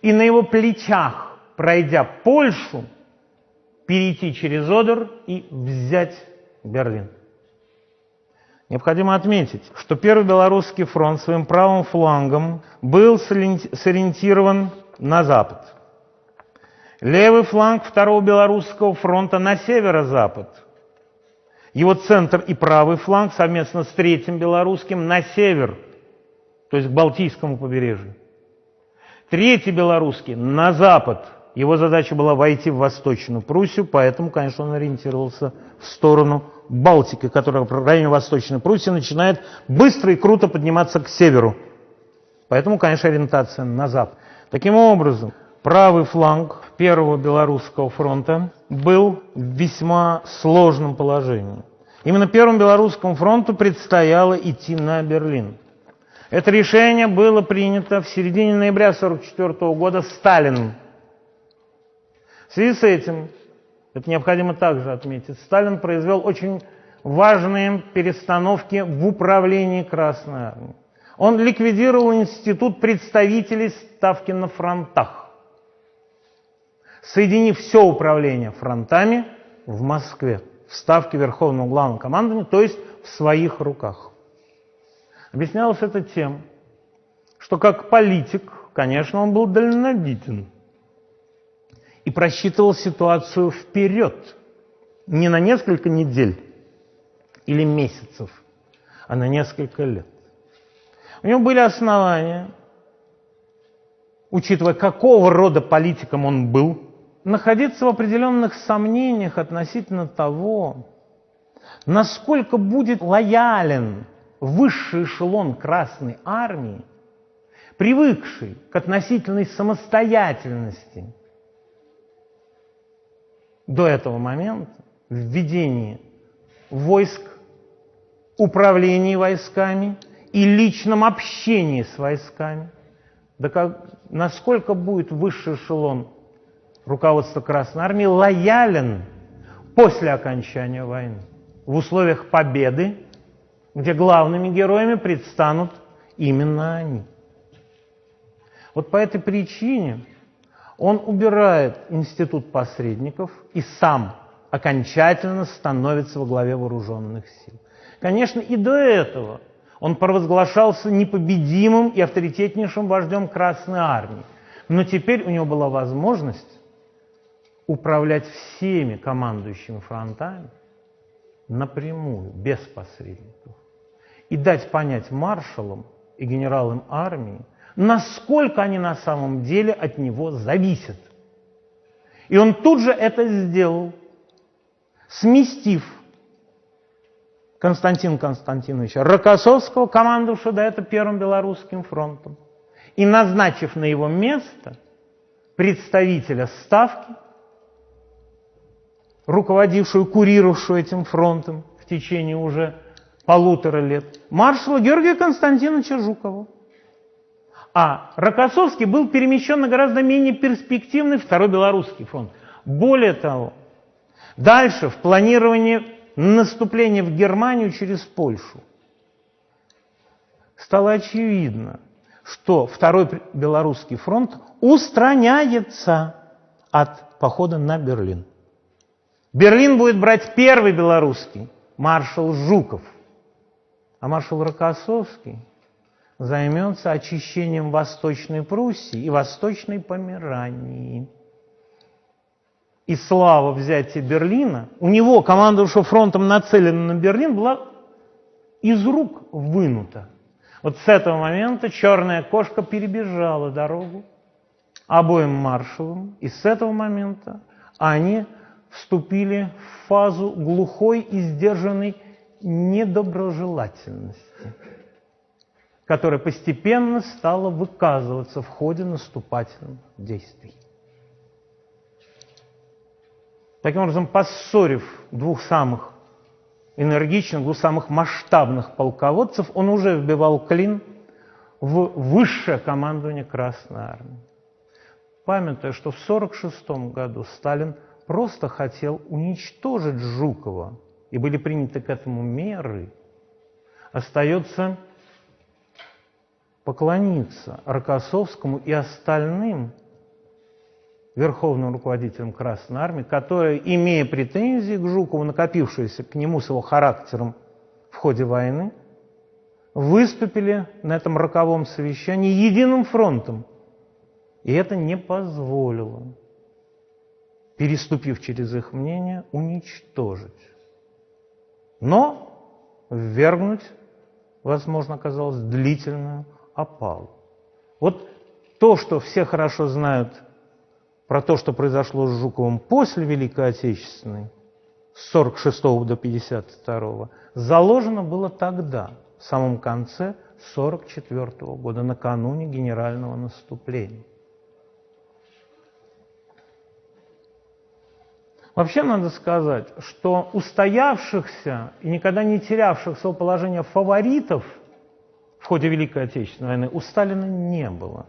и на его плечах, пройдя Польшу, перейти через Одер и взять Берлин. Необходимо отметить, что Первый Белорусский фронт своим правым флангом был сориентирован на запад – Левый фланг Второго Белорусского фронта на северо-запад. Его центр и правый фланг совместно с Третьим Белорусским на север, то есть к Балтийскому побережью. Третий Белорусский на запад. Его задача была войти в Восточную Пруссию, поэтому, конечно, он ориентировался в сторону Балтики, которая в районе Восточной Пруссии начинает быстро и круто подниматься к северу. Поэтому, конечно, ориентация на запад. Таким образом, правый фланг Первого Белорусского фронта был в весьма сложном положении. Именно Первому Белорусскому фронту предстояло идти на Берлин. Это решение было принято в середине ноября 1944 года Сталиным. Связи с этим, это необходимо также отметить, Сталин произвел очень важные перестановки в управлении Красной Армией. Он ликвидировал институт представителей ставки на фронтах соединив все управление фронтами в Москве, в ставке Верховного Главного Командования, то есть в своих руках. Объяснялось это тем, что как политик, конечно, он был дальновиден и просчитывал ситуацию вперед, не на несколько недель или месяцев, а на несколько лет. У него были основания, учитывая, какого рода политиком он был, находиться в определенных сомнениях относительно того, насколько будет лоялен высший эшелон Красной Армии, привыкший к относительной самостоятельности до этого момента, в войск, управлении войсками и личном общении с войсками, да как, насколько будет высший эшелон руководство Красной Армии лоялен после окончания войны. в условиях победы, где главными героями предстанут именно они. Вот по этой причине он убирает институт посредников и сам окончательно становится во главе вооруженных сил. Конечно, и до этого он провозглашался непобедимым и авторитетнейшим вождем Красной Армии. Но теперь у него была возможность управлять всеми командующими фронтами напрямую, без посредников. И дать понять маршалам и генералам армии, насколько они на самом деле от него зависят. И он тут же это сделал, сместив Константина Константиновича Рокоссовского, командовавшего до этого Первым Белорусским фронтом, и назначив на его место представителя Ставки, руководившую, курировавшую этим фронтом в течение уже полутора лет, маршала Георгия Константиновича Жукова. А Рокоссовский был перемещен на гораздо менее перспективный Второй Белорусский фронт. Более того, дальше в планировании наступления в Германию через Польшу стало очевидно, что Второй Белорусский фронт устраняется от похода на Берлин. Берлин будет брать первый белорусский, маршал Жуков. А маршал Рокоссовский займется очищением Восточной Пруссии и Восточной Померании. И слава взятия Берлина, у него, командовавшего фронтом, нацелена на Берлин, была из рук вынута. Вот с этого момента черная кошка перебежала дорогу обоим маршалам, и с этого момента они вступили в фазу глухой и сдержанной недоброжелательности, которая постепенно стала выказываться в ходе наступательных действий. Таким образом, поссорив двух самых энергичных, двух самых масштабных полководцев, он уже вбивал клин в высшее командование Красной Армии. Памятуя, что в 1946 году Сталин просто хотел уничтожить Жукова, и были приняты к этому меры, остается поклониться Рокоссовскому и остальным верховным руководителям Красной Армии, которые, имея претензии к Жукову, накопившиеся к нему с его характером в ходе войны, выступили на этом роковом совещании единым фронтом. И это не позволило переступив через их мнение, уничтожить. Но ввергнуть, возможно, оказалось длительную опалу. Вот то, что все хорошо знают про то, что произошло с Жуковым после Великой Отечественной, с 46 до 52, заложено было тогда, в самом конце 44 года, накануне генерального наступления. Вообще надо сказать, что устоявшихся и никогда не терявших своего положения фаворитов в ходе Великой Отечественной войны у Сталина не было.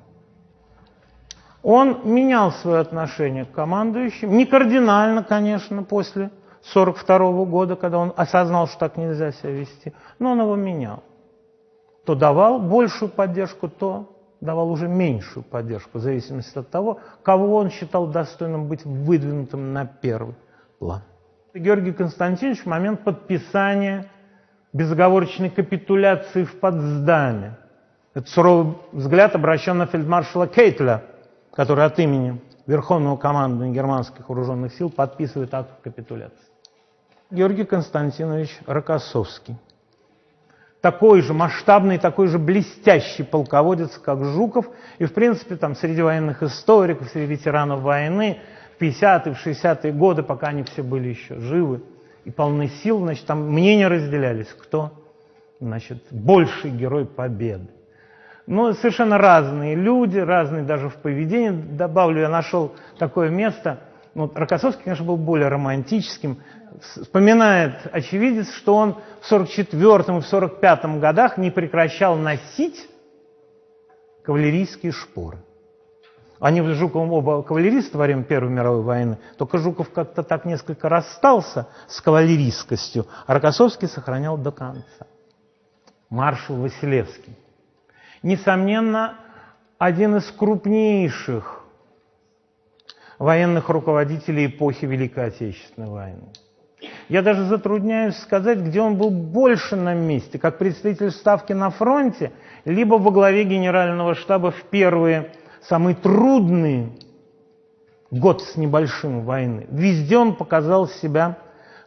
Он менял свое отношение к командующим, не кардинально, конечно, после 1942 года, когда он осознал, что так нельзя себя вести, но он его менял. То давал большую поддержку, то давал уже меньшую поддержку, в зависимости от того, кого он считал достойным быть выдвинутым на первый план. Георгий Константинович в момент подписания безоговорочной капитуляции в Потсдаме. Это суровый взгляд обращен на фельдмаршала Кейтля, который от имени Верховного командования германских вооруженных сил подписывает акт капитуляции. Георгий Константинович Рокоссовский такой же масштабный, такой же блестящий полководец, как Жуков. И, в принципе, там среди военных историков, среди ветеранов войны в 50-е, в 60-е годы, пока они все были еще живы и полны сил, значит, там мнения разделялись, кто, значит, больший герой победы. Ну, совершенно разные люди, разные даже в поведении. Добавлю, я нашел такое место. Ну, Рокоссовский, конечно, был более романтическим вспоминает очевидец, что он в 44 и в 45 годах не прекращал носить кавалерийские шпоры. Они с Жуковым оба кавалеристы во время Первой мировой войны, только Жуков как-то так несколько расстался с кавалеристскостью, а Рокоссовский сохранял до конца. Маршал Василевский. Несомненно, один из крупнейших военных руководителей эпохи Великой Отечественной войны. Я даже затрудняюсь сказать, где он был больше на месте, как представитель Ставки на фронте, либо во главе генерального штаба в первые, самые трудные год с небольшим войны. Везде он показал себя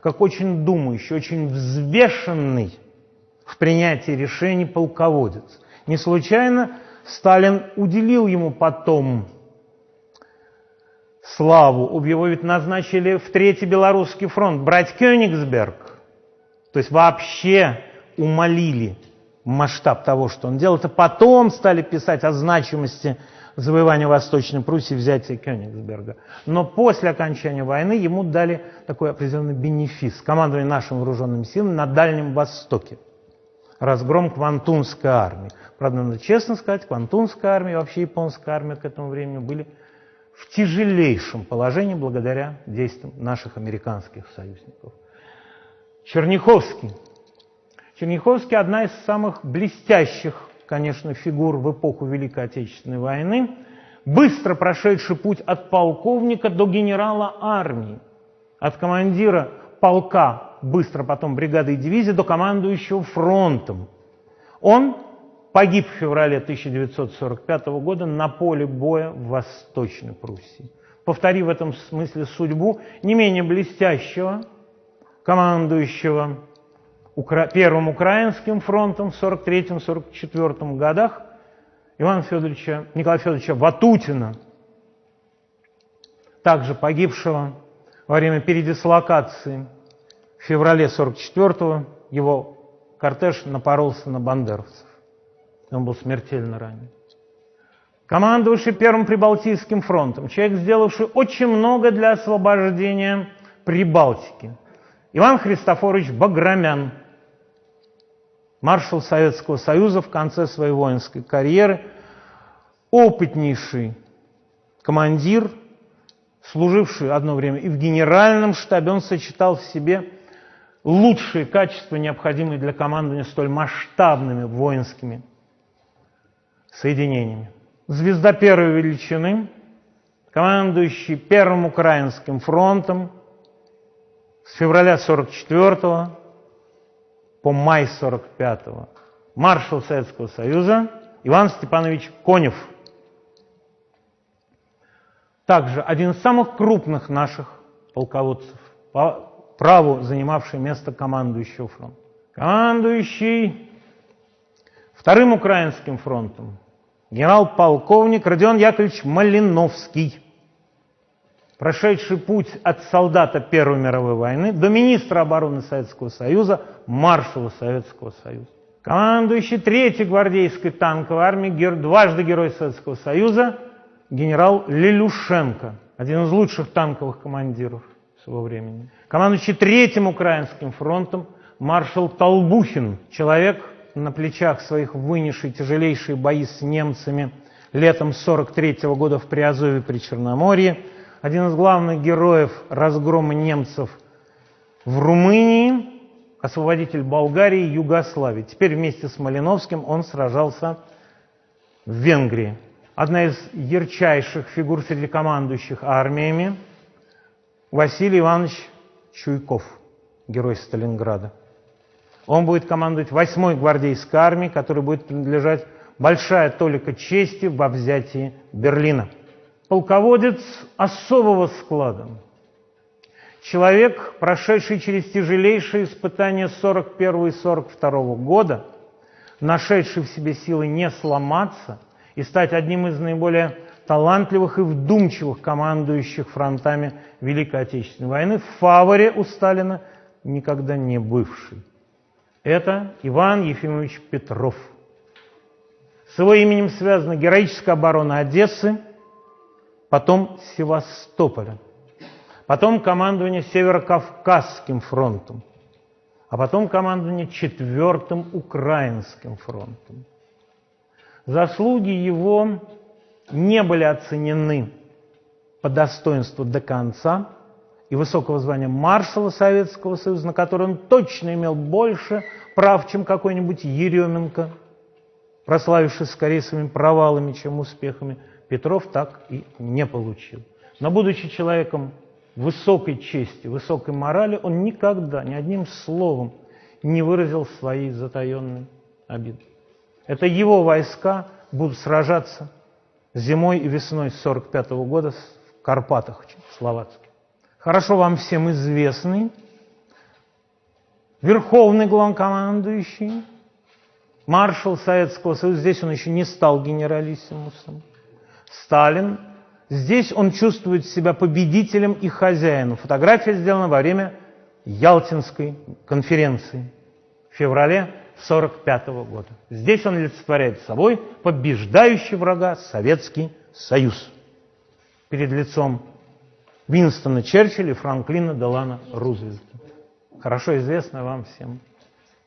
как очень думающий, очень взвешенный в принятии решений полководец. Не случайно Сталин уделил ему потом славу. Его ведь назначили в Третий Белорусский фронт брать Кёнигсберг. То есть вообще умолили масштаб того, что он делал. Это потом стали писать о значимости завоевания Восточной Пруссии, взятия Кёнигсберга. Но после окончания войны ему дали такой определенный бенефис. Командование нашими вооруженными силами на Дальнем Востоке. Разгром Квантунской армии. Правда, надо честно сказать, Квантунская армия и вообще японская армия к этому времени были в тяжелейшем положении благодаря действиям наших американских союзников. Черняховский. Черняховский – одна из самых блестящих, конечно, фигур в эпоху Великой Отечественной войны, быстро прошедший путь от полковника до генерала армии, от командира полка, быстро потом бригады и дивизии, до командующего фронтом. Он погиб в феврале 1945 года на поле боя в Восточной Пруссии. Повторив в этом смысле судьбу не менее блестящего командующего Первым Украинским фронтом в 1943-1944 годах Ивана Федоровича, Николая Федоровича Ватутина, также погибшего во время передислокации в феврале 1944 его кортеж напоролся на бандеровцев. Он был смертельно ранен. Командовавший Первым Прибалтийским фронтом, человек, сделавший очень много для освобождения Прибалтики. Иван Христофорович Баграмян, маршал Советского Союза в конце своей воинской карьеры, опытнейший командир, служивший одно время и в генеральном штабе, он сочетал в себе лучшие качества, необходимые для командования столь масштабными воинскими соединениями. Звезда первой величины, командующий Первым Украинским фронтом с февраля 44 по май 45 маршал Советского Союза Иван Степанович Конев. Также один из самых крупных наших полководцев, по праву занимавший место командующего фронта. Командующий Вторым Украинским фронтом генерал-полковник Родион Яковлевич Малиновский, прошедший путь от солдата Первой мировой войны до министра обороны Советского Союза, маршала Советского Союза. Командующий Третьей гвардейской танковой армией, дважды Герой Советского Союза, генерал Лелюшенко, один из лучших танковых командиров своего времени. Командующий Третьим Украинским фронтом, маршал Толбухин, человек, на плечах своих вынесший тяжелейшие бои с немцами летом 43 -го года в Приазове при Черноморье, один из главных героев разгрома немцев в Румынии, освободитель Болгарии Югославии. Теперь вместе с Малиновским он сражался в Венгрии. Одна из ярчайших фигур среди командующих армиями Василий Иванович Чуйков, герой Сталинграда. Он будет командовать 8-й гвардейской армией, которой будет принадлежать большая толика чести во взятии Берлина. Полководец особого склада. Человек, прошедший через тяжелейшие испытания 41 и 42 года, нашедший в себе силы не сломаться и стать одним из наиболее талантливых и вдумчивых командующих фронтами Великой Отечественной войны, в фаворе у Сталина никогда не бывший. Это Иван Ефимович Петров. С его именем связана героическая оборона Одессы, потом Севастополя, потом командование Северокавказским фронтом, а потом командование Четвертым Украинским фронтом. Заслуги его не были оценены по достоинству до конца, и высокого звания маршала Советского Союза, на который он точно имел больше прав, чем какой-нибудь Еременко, прославившись скорее своими провалами, чем успехами, Петров так и не получил. Но будучи человеком высокой чести, высокой морали, он никогда ни одним словом не выразил своей затаенной обиды. Это его войска будут сражаться зимой и весной 1945 года в Карпатах, Словацких. Хорошо вам всем известный верховный главнокомандующий, маршал Советского Союза, здесь он еще не стал генералиссимусом, Сталин, здесь он чувствует себя победителем и хозяином. Фотография сделана во время Ялтинской конференции в феврале 1945 года. Здесь он олицетворяет собой побеждающий врага Советский Союз перед лицом Винстона Черчилля и Франклина Делана Рузвельта. Хорошо известная вам всем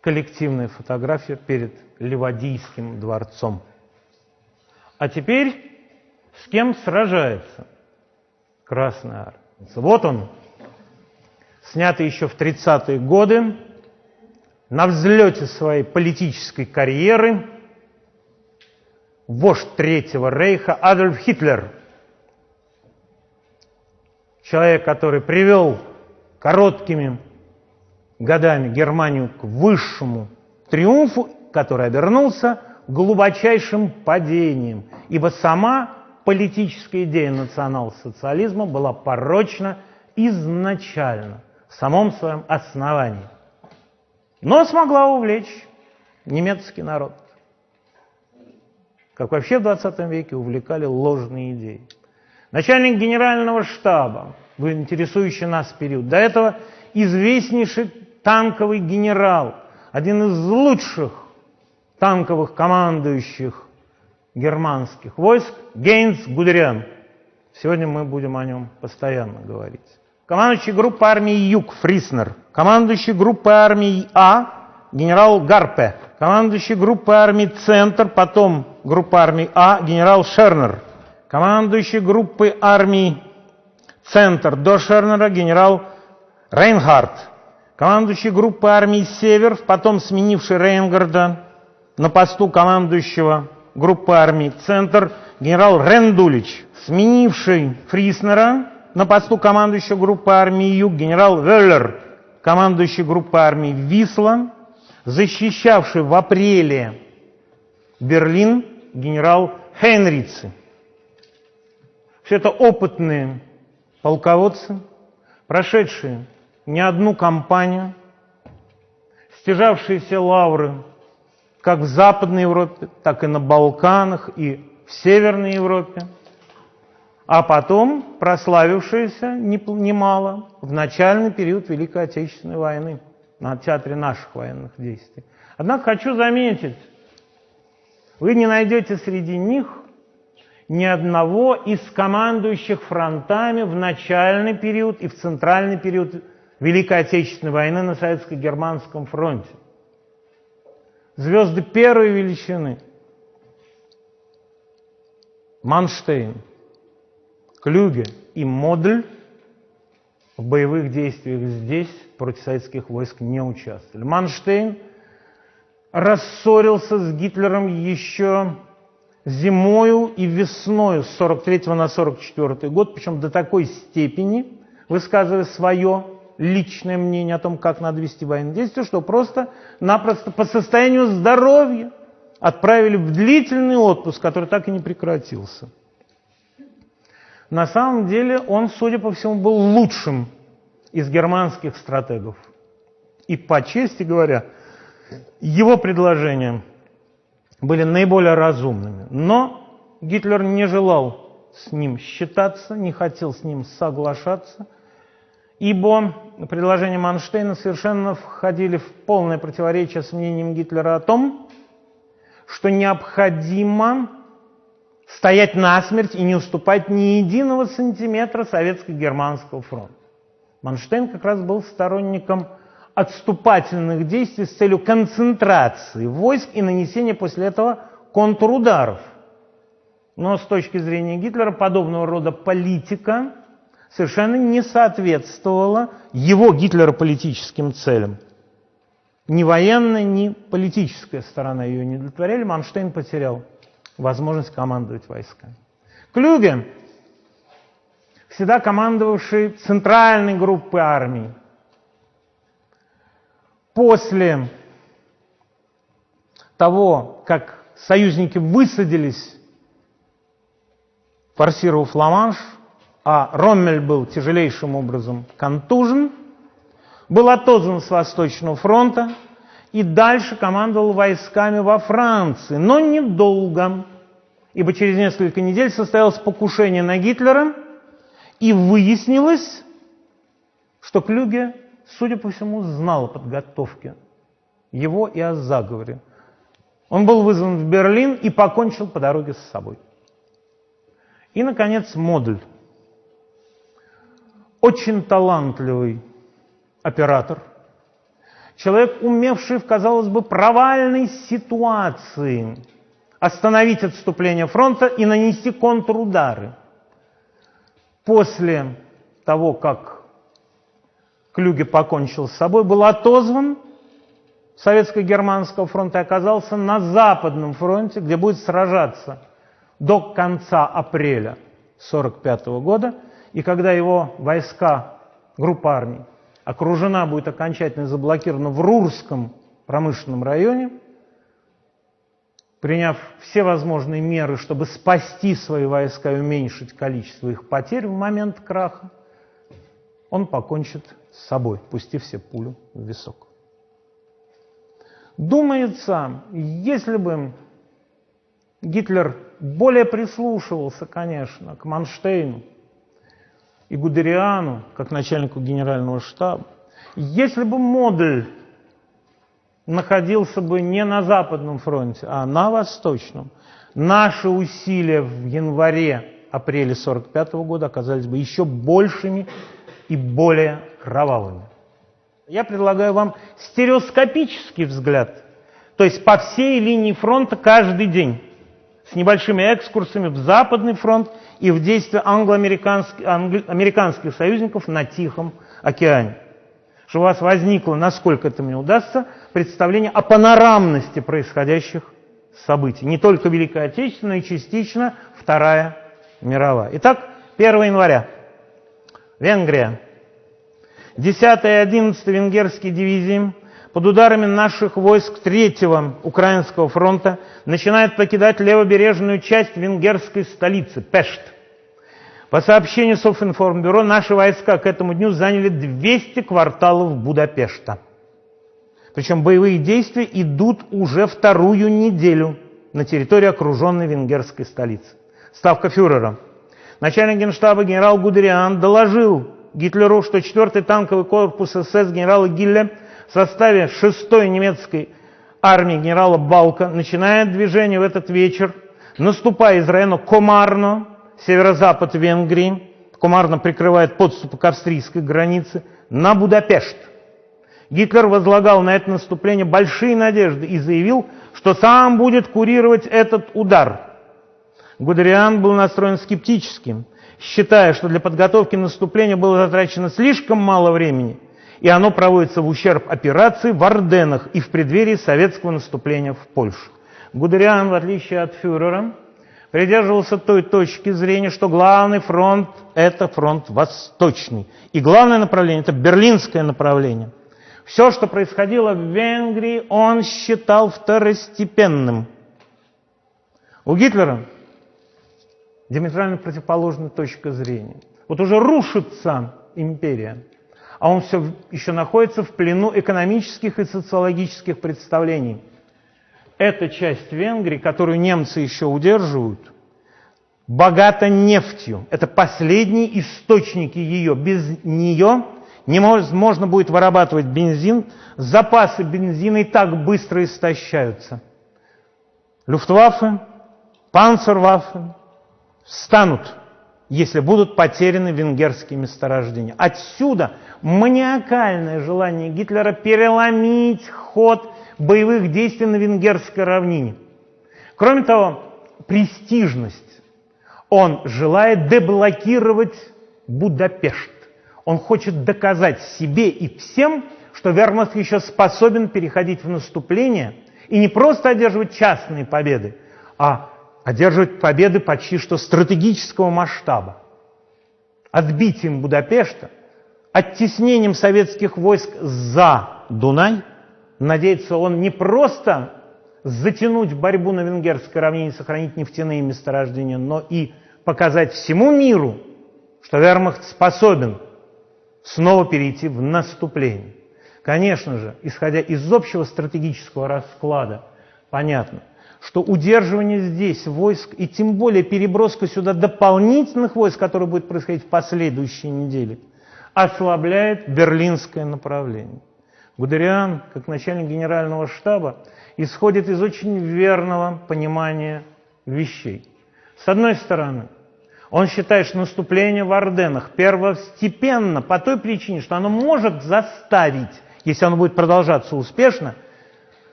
коллективная фотография перед Ливадийским дворцом. А теперь с кем сражается Красная Армия? Вот он, снятый еще в 30-е годы, на взлете своей политической карьеры, вождь Третьего Рейха Адольф Гитлер, человек, который привел короткими годами Германию к высшему триумфу, который обернулся глубочайшим падением, ибо сама политическая идея национал-социализма была порочна изначально, в самом своем основании. Но смогла увлечь немецкий народ. Как вообще в 20 веке увлекали ложные идеи. Начальник генерального штаба, в интересующий нас период, до этого известнейший танковый генерал, один из лучших танковых командующих германских войск, Гейнс Гудериан. Сегодня мы будем о нем постоянно говорить. Командующий группой армии Юг Фриснер. Командующий группой армии А генерал Гарпе. Командующий группой армии Центр, потом группа армии А генерал Шернер. Командующий группой армии Центр до Шернера генерал Рейнхард командующий группой армии «Север», потом сменивший Рейнгарда на посту командующего группы армии «Центр» генерал Рендулич, сменивший Фриснера на посту командующего группы армии «Юг» генерал Веллер, командующий группой армии «Висла», защищавший в апреле Берлин генерал Хейнрицы. Все это опытные полководцы, прошедшие не одну кампанию, стяжавшиеся лавры как в Западной Европе, так и на Балканах и в Северной Европе, а потом прославившиеся немало в начальный период Великой Отечественной войны на театре наших военных действий. Однако хочу заметить, вы не найдете среди них ни одного из командующих фронтами в начальный период и в центральный период Великой Отечественной войны на Советско-Германском фронте. Звезды первой величины. Манштейн, Клюге и Модль в боевых действиях здесь против советских войск не участвовали. Манштейн рассорился с Гитлером еще зимою и весною с 43 на 44 год, причем до такой степени, высказывая свое личное мнение о том, как надо вести военные действия, что просто-напросто по состоянию здоровья отправили в длительный отпуск, который так и не прекратился. На самом деле он, судя по всему, был лучшим из германских стратегов. И по чести говоря, его предложения были наиболее разумными. Но Гитлер не желал с ним считаться, не хотел с ним соглашаться – ибо предложения Манштейна совершенно входили в полное противоречие с мнением Гитлера о том, что необходимо стоять насмерть и не уступать ни единого сантиметра советско-германского фронта. Манштейн как раз был сторонником отступательных действий с целью концентрации войск и нанесения после этого контрударов. Но с точки зрения Гитлера подобного рода политика совершенно не соответствовала его Гитлера политическим целям. Ни военная, ни политическая сторона ее не удовлетворяли. Манштейн потерял возможность командовать войсками. Клюге, всегда командовавший центральной группой армий, после того, как союзники высадились, форсировав Ла-Манш, а Роммель был тяжелейшим образом контужен, был отозван с Восточного фронта и дальше командовал войсками во Франции, но недолго, ибо через несколько недель состоялось покушение на Гитлера, и выяснилось, что Клюге, судя по всему, знал о подготовке его и о заговоре. Он был вызван в Берлин и покончил по дороге с собой. И, наконец, Модль. Очень талантливый оператор, человек, умевший в, казалось бы, провальной ситуации остановить отступление фронта и нанести контрудары. После того, как Клюге покончил с собой, был отозван Советско-Германского фронта и оказался на Западном фронте, где будет сражаться до конца апреля 1945 года. И когда его войска, группа армий, окружена будет окончательно заблокирована в Рурском промышленном районе, приняв все возможные меры, чтобы спасти свои войска и уменьшить количество их потерь в момент краха, он покончит с собой, пустив все пулю в висок. Думается, если бы Гитлер более прислушивался, конечно, к Манштейну и Гудериану, как начальнику генерального штаба, если бы Модель находился бы не на Западном фронте, а на Восточном, наши усилия в январе-апреле 1945 года оказались бы еще большими и более кровавыми. Я предлагаю вам стереоскопический взгляд, то есть по всей линии фронта каждый день, с небольшими экскурсами в Западный фронт и в действия англо-американских американских союзников на Тихом океане. Чтобы у вас возникло, насколько это мне удастся, представление о панорамности происходящих событий. Не только Великая Отечественная, но и частично Вторая мировая. Итак, 1 января. Венгрия. 10 и 11 венгерские дивизии под ударами наших войск 3-го Украинского фронта начинают покидать левобережную часть венгерской столицы Пешт. По сообщению Софинформбюро, наши войска к этому дню заняли 200 кварталов Будапешта. Причем боевые действия идут уже вторую неделю на территории окруженной венгерской столицы. Ставка фюрера. Начальник генштаба генерал Гудериан доложил Гитлеру, что 4-й танковый корпус СС генерала Гилля в составе 6-й немецкой армии генерала Балка начинает движение в этот вечер, наступая из района Комарно, северо-запад Венгрии, Комарно прикрывает подступы к австрийской границе, на Будапешт. Гитлер возлагал на это наступление большие надежды и заявил, что сам будет курировать этот удар. Гудериан был настроен скептически – считая, что для подготовки наступления было затрачено слишком мало времени, и оно проводится в ущерб операции в Орденах и в преддверии советского наступления в Польшу. Гудериан, в отличие от фюрера, придерживался той точки зрения, что главный фронт – это фронт восточный. И главное направление – это берлинское направление. Все, что происходило в Венгрии, он считал второстепенным. У Гитлера диаметрально противоположная точка зрения. Вот уже рушится империя, а он все еще находится в плену экономических и социологических представлений. Эта часть Венгрии, которую немцы еще удерживают, богата нефтью. Это последние источники ее. Без нее невозможно будет вырабатывать бензин. Запасы бензина и так быстро истощаются. Люфтваффе, панцерваффе, станут, если будут потеряны венгерские месторождения. Отсюда маниакальное желание Гитлера переломить ход боевых действий на венгерской равнине. Кроме того, престижность Он желает деблокировать Будапешт. Он хочет доказать себе и всем, что вермахт еще способен переходить в наступление и не просто одерживать частные победы, а одерживать победы почти что стратегического масштаба. Отбитием Будапешта, оттеснением советских войск за Дунай, надеется он не просто затянуть борьбу на венгерской равнине, сохранить нефтяные месторождения, но и показать всему миру, что вермахт способен снова перейти в наступление. Конечно же, исходя из общего стратегического расклада, понятно, что удерживание здесь войск и тем более переброска сюда дополнительных войск, которые будет происходить в последующие недели, ослабляет берлинское направление. Гудериан, как начальник генерального штаба, исходит из очень верного понимания вещей. С одной стороны, он считает, что наступление в Орденах первостепенно по той причине, что оно может заставить, если оно будет продолжаться успешно,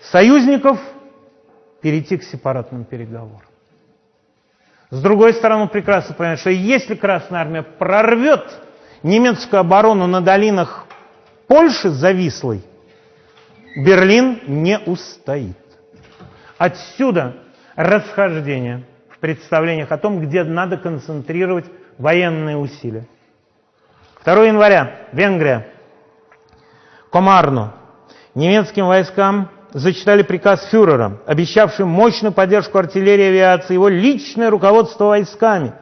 союзников перейти к сепаратным переговорам. С другой стороны, он прекрасно понимает, что если Красная Армия прорвет немецкую оборону на долинах Польши завислой, Берлин не устоит. Отсюда расхождение в представлениях о том, где надо концентрировать военные усилия. 2 января, Венгрия, Комарно. Немецким войскам зачитали приказ фюрера, обещавший мощную поддержку артиллерии и авиации, его личное руководство войсками,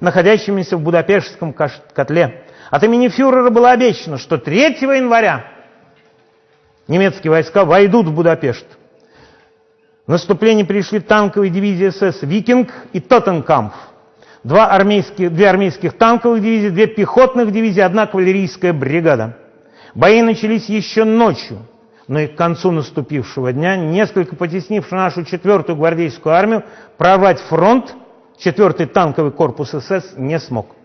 находящимися в Будапештском котле. От имени фюрера было обещано, что 3 января немецкие войска войдут в Будапешт. В наступление пришли танковые дивизии СС «Викинг» и «Тоттенкамп». Два армейских, две армейских танковых дивизии, две пехотных дивизии, одна кавалерийская бригада. Бои начались еще ночью – но и к концу наступившего дня, несколько потеснивший нашу четвертую гвардейскую армию, прорвать фронт четвертый танковый корпус СС не смог.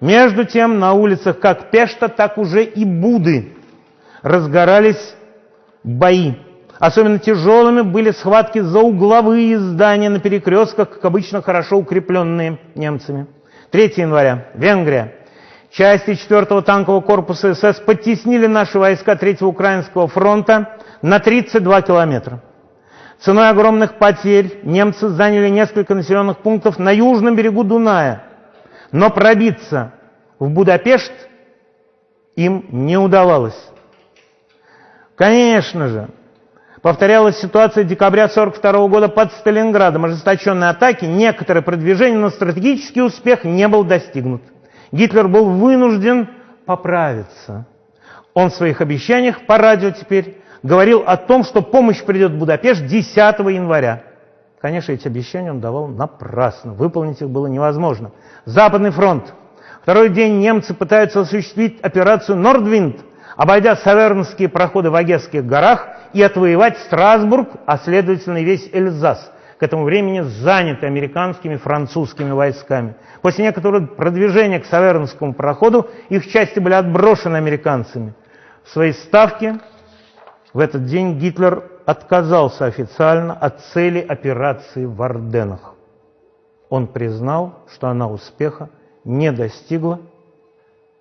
Между тем на улицах как Пешта, так уже и Буды разгорались бои. Особенно тяжелыми были схватки за угловые здания на перекрестках, как обычно хорошо укрепленные немцами. 3 января. Венгрия. Части 4-го танкового корпуса СС подтеснили наши войска 3-го Украинского фронта на 32 километра. Ценой огромных потерь немцы заняли несколько населенных пунктов на южном берегу Дуная, но пробиться в Будапешт им не удавалось. Конечно же, повторялась ситуация декабря 1942 года под Сталинградом. Ожесточенные атаки, некоторые продвижения, но стратегический успех не был достигнут. Гитлер был вынужден поправиться. Он в своих обещаниях по радио теперь говорил о том, что помощь придет в Будапешт 10 января. Конечно, эти обещания он давал напрасно. Выполнить их было невозможно. Западный фронт. Второй день немцы пытаются осуществить операцию «Нордвинд», обойдя савернские проходы в Огесских горах и отвоевать Страсбург, а следовательно весь Эльзас этому времени заняты американскими, французскими войсками. После некоторого продвижения к Савернскому проходу их части были отброшены американцами. В своей ставке в этот день Гитлер отказался официально от цели операции в Орденах. Он признал, что она успеха не достигла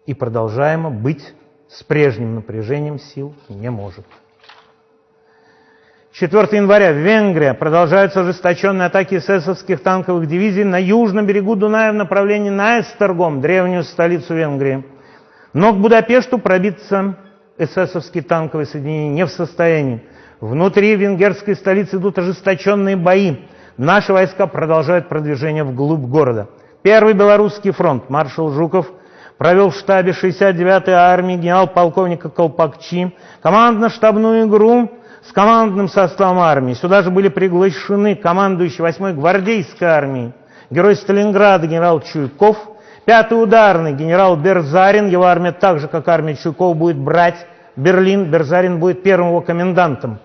и продолжаемо быть с прежним напряжением сил не может. 4 января Венгрия продолжаются ожесточенные атаки эсэсовских танковых дивизий на южном берегу Дуная в направлении на Эстергом, древнюю столицу Венгрии. Но к Будапешту пробиться эсэсовские танковые соединения не в состоянии. Внутри венгерской столицы идут ожесточенные бои. Наши войска продолжают продвижение вглубь города. Первый белорусский фронт маршал Жуков провел в штабе 69-й армии генерал-полковника Колпакчи командно-штабную игру с командным составом армии. Сюда же были приглашены командующий 8-й гвардейской армией, герой Сталинграда генерал Чуйков, 5-й ударный генерал Берзарин, его армия так же, как армия Чуйкова, будет брать Берлин, Берзарин будет первым его комендантом.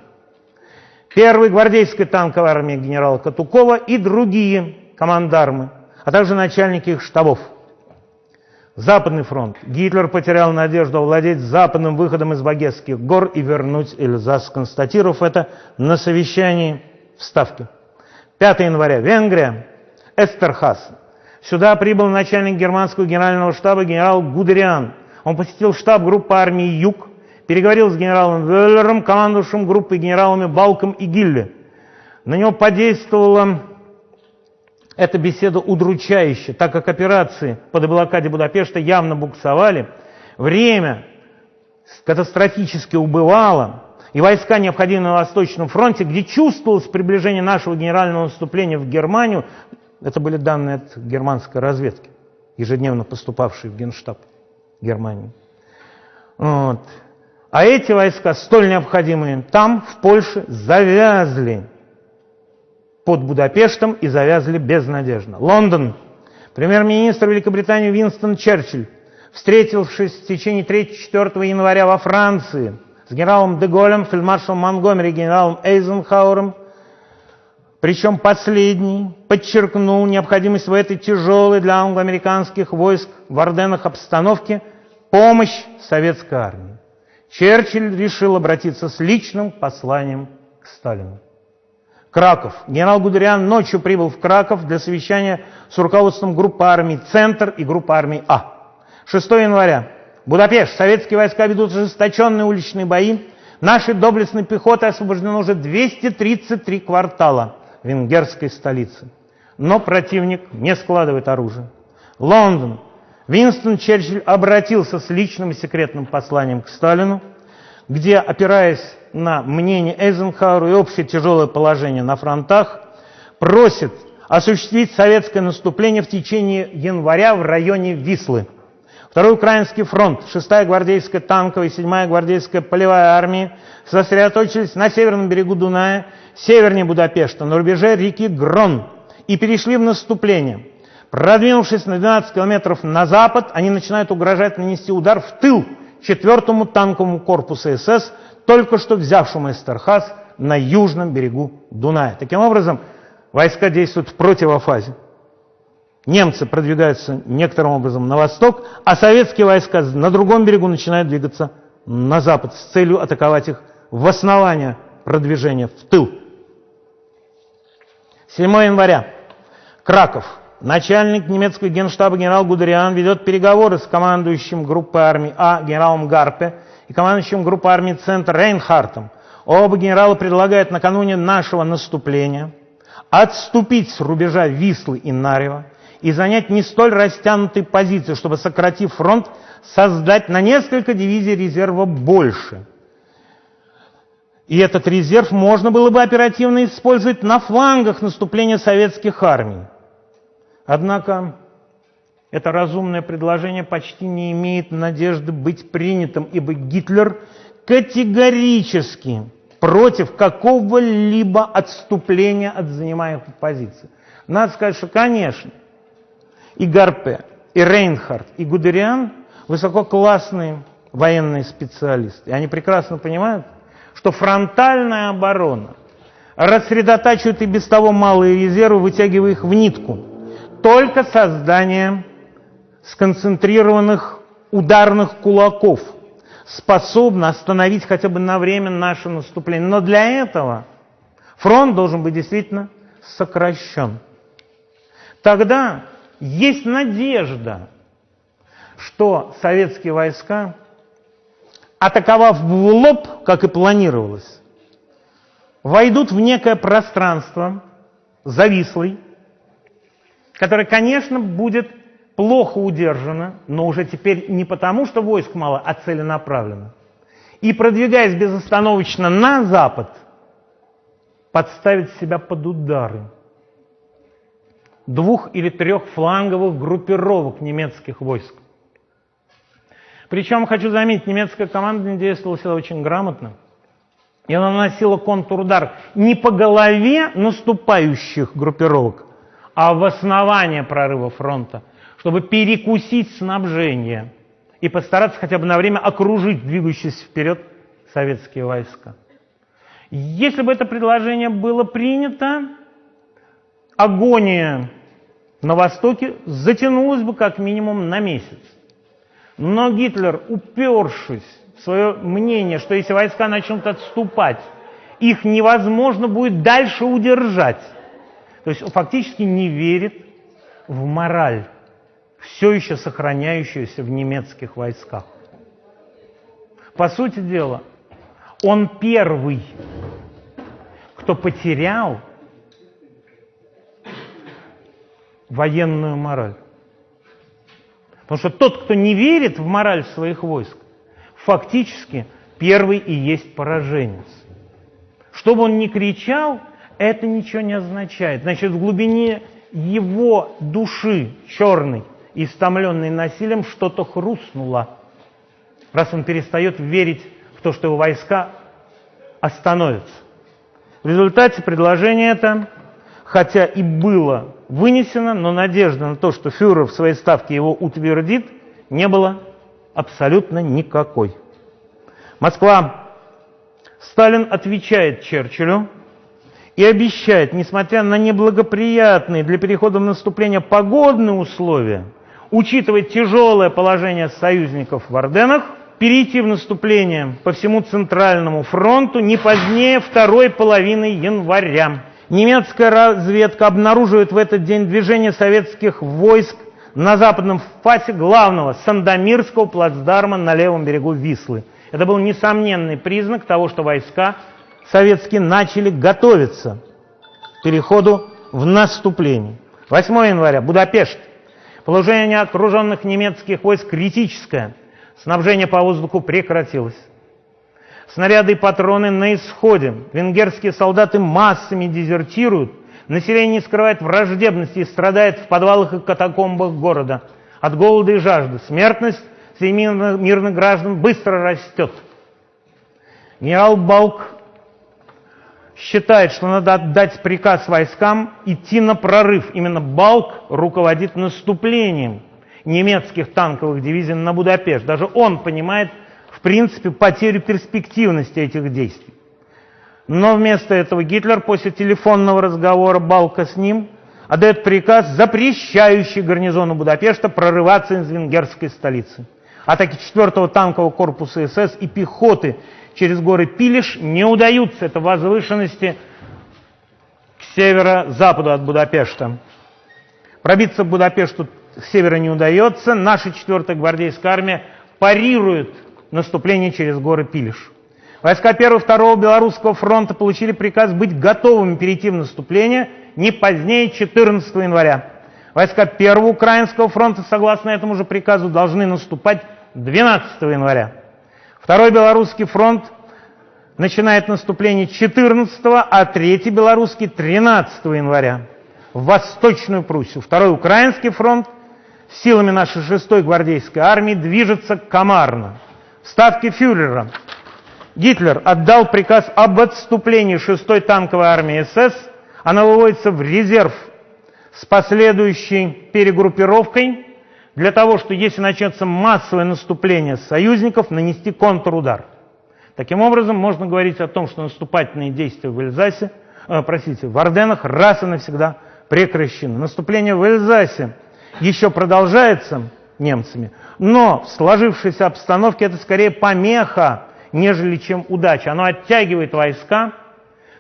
Первый гвардейская танковая армия генерала Катукова и другие командармы, а также начальники их штабов – Западный фронт. Гитлер потерял надежду овладеть западным выходом из Багесских гор и вернуть Эльзас, констатировав это на совещании в Ставке. 5 января. Венгрия. Эстерхас. Сюда прибыл начальник германского генерального штаба генерал Гудериан. Он посетил штаб группы армии «Юг», переговорил с генералом Веллером, командующим группой генералами Балком и Гилле. На него подействовала эта беседа удручающая, так как операции по деблокаде Будапешта явно буксовали, время катастрофически убывало, и войска, необходимые на Восточном фронте, где чувствовалось приближение нашего генерального наступления в Германию, это были данные от германской разведки, ежедневно поступавшие в Генштаб Германии. Вот. А эти войска, столь необходимые там, в Польше, завязли под Будапештом и завязли безнадежно. Лондон. Премьер-министр Великобритании Винстон Черчилль, встретившись в течение 3-4 января во Франции с генералом Деголем, фельдмаршалом Монгомери, генералом Эйзенхауэром, причем последний подчеркнул необходимость в этой тяжелой для англо-американских войск в Орденах обстановке помощь советской армии. Черчилль решил обратиться с личным посланием к Сталину. Краков. Генерал Гудериан ночью прибыл в Краков для совещания с руководством группы армий «Центр» и группы армий «А». 6 января. Будапешт. Советские войска ведут ожесточенные уличные бои. Нашей доблестной пехоты освобождено уже 233 квартала венгерской столицы. Но противник не складывает оружие. Лондон. Винстон Черчилль обратился с личным и секретным посланием к Сталину, где, опираясь на мнение Эйзенхауэра и общее тяжелое положение на фронтах, просит осуществить советское наступление в течение января в районе Вислы. Второй Украинский фронт, 6-я гвардейская танковая и 7-я гвардейская полевая армии сосредоточились на северном берегу Дуная, севернее Будапешта, на рубеже реки Грон и перешли в наступление. Продвинувшись на 12 километров на запад, они начинают угрожать нанести удар в тыл 4-му танковому корпусу СС, только что взявшему Эстерхаз на южном берегу Дуная. Таким образом, войска действуют в противофазе. Немцы продвигаются некоторым образом на восток, а советские войска на другом берегу начинают двигаться на запад с целью атаковать их в основание продвижения в тыл. 7 января. Краков. Начальник немецкого генштаба генерал Гудериан ведет переговоры с командующим группой армии А генералом Гарпе и командующим группой армии «Центр» Рейнхартом. Оба генерала предлагают накануне нашего наступления отступить с рубежа Вислы и Нарева и занять не столь растянутые позиции, чтобы, сократив фронт, создать на несколько дивизий резерва больше. И этот резерв можно было бы оперативно использовать на флангах наступления советских армий. Однако это разумное предложение почти не имеет надежды быть принятым, ибо Гитлер категорически против какого-либо отступления от занимаемых позиций. Надо сказать, что, конечно, и Гарпе, и Рейнхард, и Гудериан высококлассные военные специалисты. И они прекрасно понимают, что фронтальная оборона рассредотачивает и без того малые резервы, вытягивая их в нитку. Только создание сконцентрированных ударных кулаков способно остановить хотя бы на время наше наступление. Но для этого фронт должен быть действительно сокращен. Тогда есть надежда, что советские войска, атаковав в лоб, как и планировалось, войдут в некое пространство завислый, которое, конечно, будет плохо удержано, но уже теперь не потому, что войск мало, а целенаправленно. И продвигаясь безостановочно на запад, подставить себя под удары двух или трех фланговых группировок немецких войск. Причем, хочу заметить, немецкая команда действовала очень грамотно. И она наносила контрудар не по голове наступающих группировок, а в основание прорыва фронта, чтобы перекусить снабжение и постараться хотя бы на время окружить двигающиеся вперед советские войска. Если бы это предложение было принято, агония на Востоке затянулась бы как минимум на месяц. Но Гитлер, упершись в свое мнение, что если войска начнут отступать, их невозможно будет дальше удержать, то есть он фактически не верит в мораль, все еще сохраняющуюся в немецких войсках. По сути дела, он первый, кто потерял военную мораль. Потому что тот, кто не верит в мораль своих войск, фактически первый и есть пораженец. Что бы он ни кричал, это ничего не означает. Значит, в глубине его души черной, истомленной насилием, что-то хрустнуло. Раз он перестает верить в то, что его войска остановятся. В результате предложение это, хотя и было вынесено, но надежда на то, что фюрер в своей ставке его утвердит, не было абсолютно никакой. Москва. Сталин отвечает Черчиллю и обещает, несмотря на неблагоприятные для перехода в наступление погодные условия, учитывая тяжелое положение союзников в Орденах, перейти в наступление по всему Центральному фронту не позднее второй половины января. Немецкая разведка обнаруживает в этот день движение советских войск на западном фасе главного Сандомирского плацдарма на левом берегу Вислы. Это был несомненный признак того, что войска советские начали готовиться к переходу в наступление. 8 января, Будапешт. Положение окруженных немецких войск критическое. Снабжение по воздуху прекратилось. Снаряды и патроны на исходе. Венгерские солдаты массами дезертируют. Население скрывает враждебности и страдает в подвалах и катакомбах города. От голода и жажды. Смертность среди мирных граждан быстро растет. Генерал Балк считает, что надо отдать приказ войскам идти на прорыв. Именно Балк руководит наступлением немецких танковых дивизий на Будапешт. Даже он понимает, в принципе, потерю перспективности этих действий. Но вместо этого Гитлер после телефонного разговора Балка с ним отдает приказ, запрещающий гарнизону Будапешта прорываться из венгерской столицы. Атаки 4-го танкового корпуса СС и пехоты через горы Пилиш не удаются. Это возвышенности к северо-западу от Будапешта. Пробиться к Будапешту с севера не удается. Наша 4-я гвардейская армия парирует наступление через горы Пилиш. Войска 1 2 Белорусского фронта получили приказ быть готовыми перейти в наступление не позднее 14 января. Войска 1 Украинского фронта, согласно этому же приказу, должны наступать 12 января. Второй Белорусский фронт начинает наступление 14, а третий Белорусский 13 января в Восточную Пруссию. Второй Украинский фронт силами нашей 6-й гвардейской армии движется к Комарно. В ставке фюрера Гитлер отдал приказ об отступлении 6-й танковой армии СС. Она выводится в резерв с последующей перегруппировкой для того, что если начнется массовое наступление союзников, нанести контрудар. Таким образом, можно говорить о том, что наступательные действия в Эльзасе, э, простите, в Орденах раз и навсегда прекращены. Наступление в Эльзасе еще продолжается немцами, но в сложившейся обстановке это скорее помеха, нежели чем удача. Оно оттягивает войска,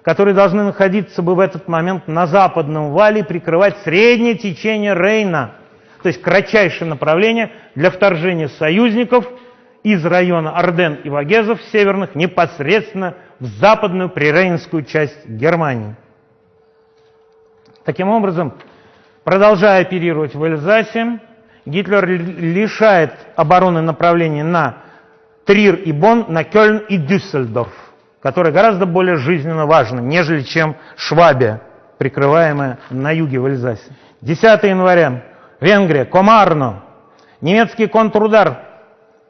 которые должны находиться бы в этот момент на западном вале и прикрывать среднее течение Рейна – то есть кратчайшее направление для вторжения союзников из района Орден и Вагезов северных непосредственно в западную прирейнскую часть Германии. Таким образом, продолжая оперировать в Эльзасе, Гитлер лишает обороны направления на Трир и Бонн, на Кёльн и Дюссельдорф, которые гораздо более жизненно важны, нежели чем Швабия, прикрываемая на юге в Эльзасе. 10 января Венгрия, Комарно. Немецкий контрудар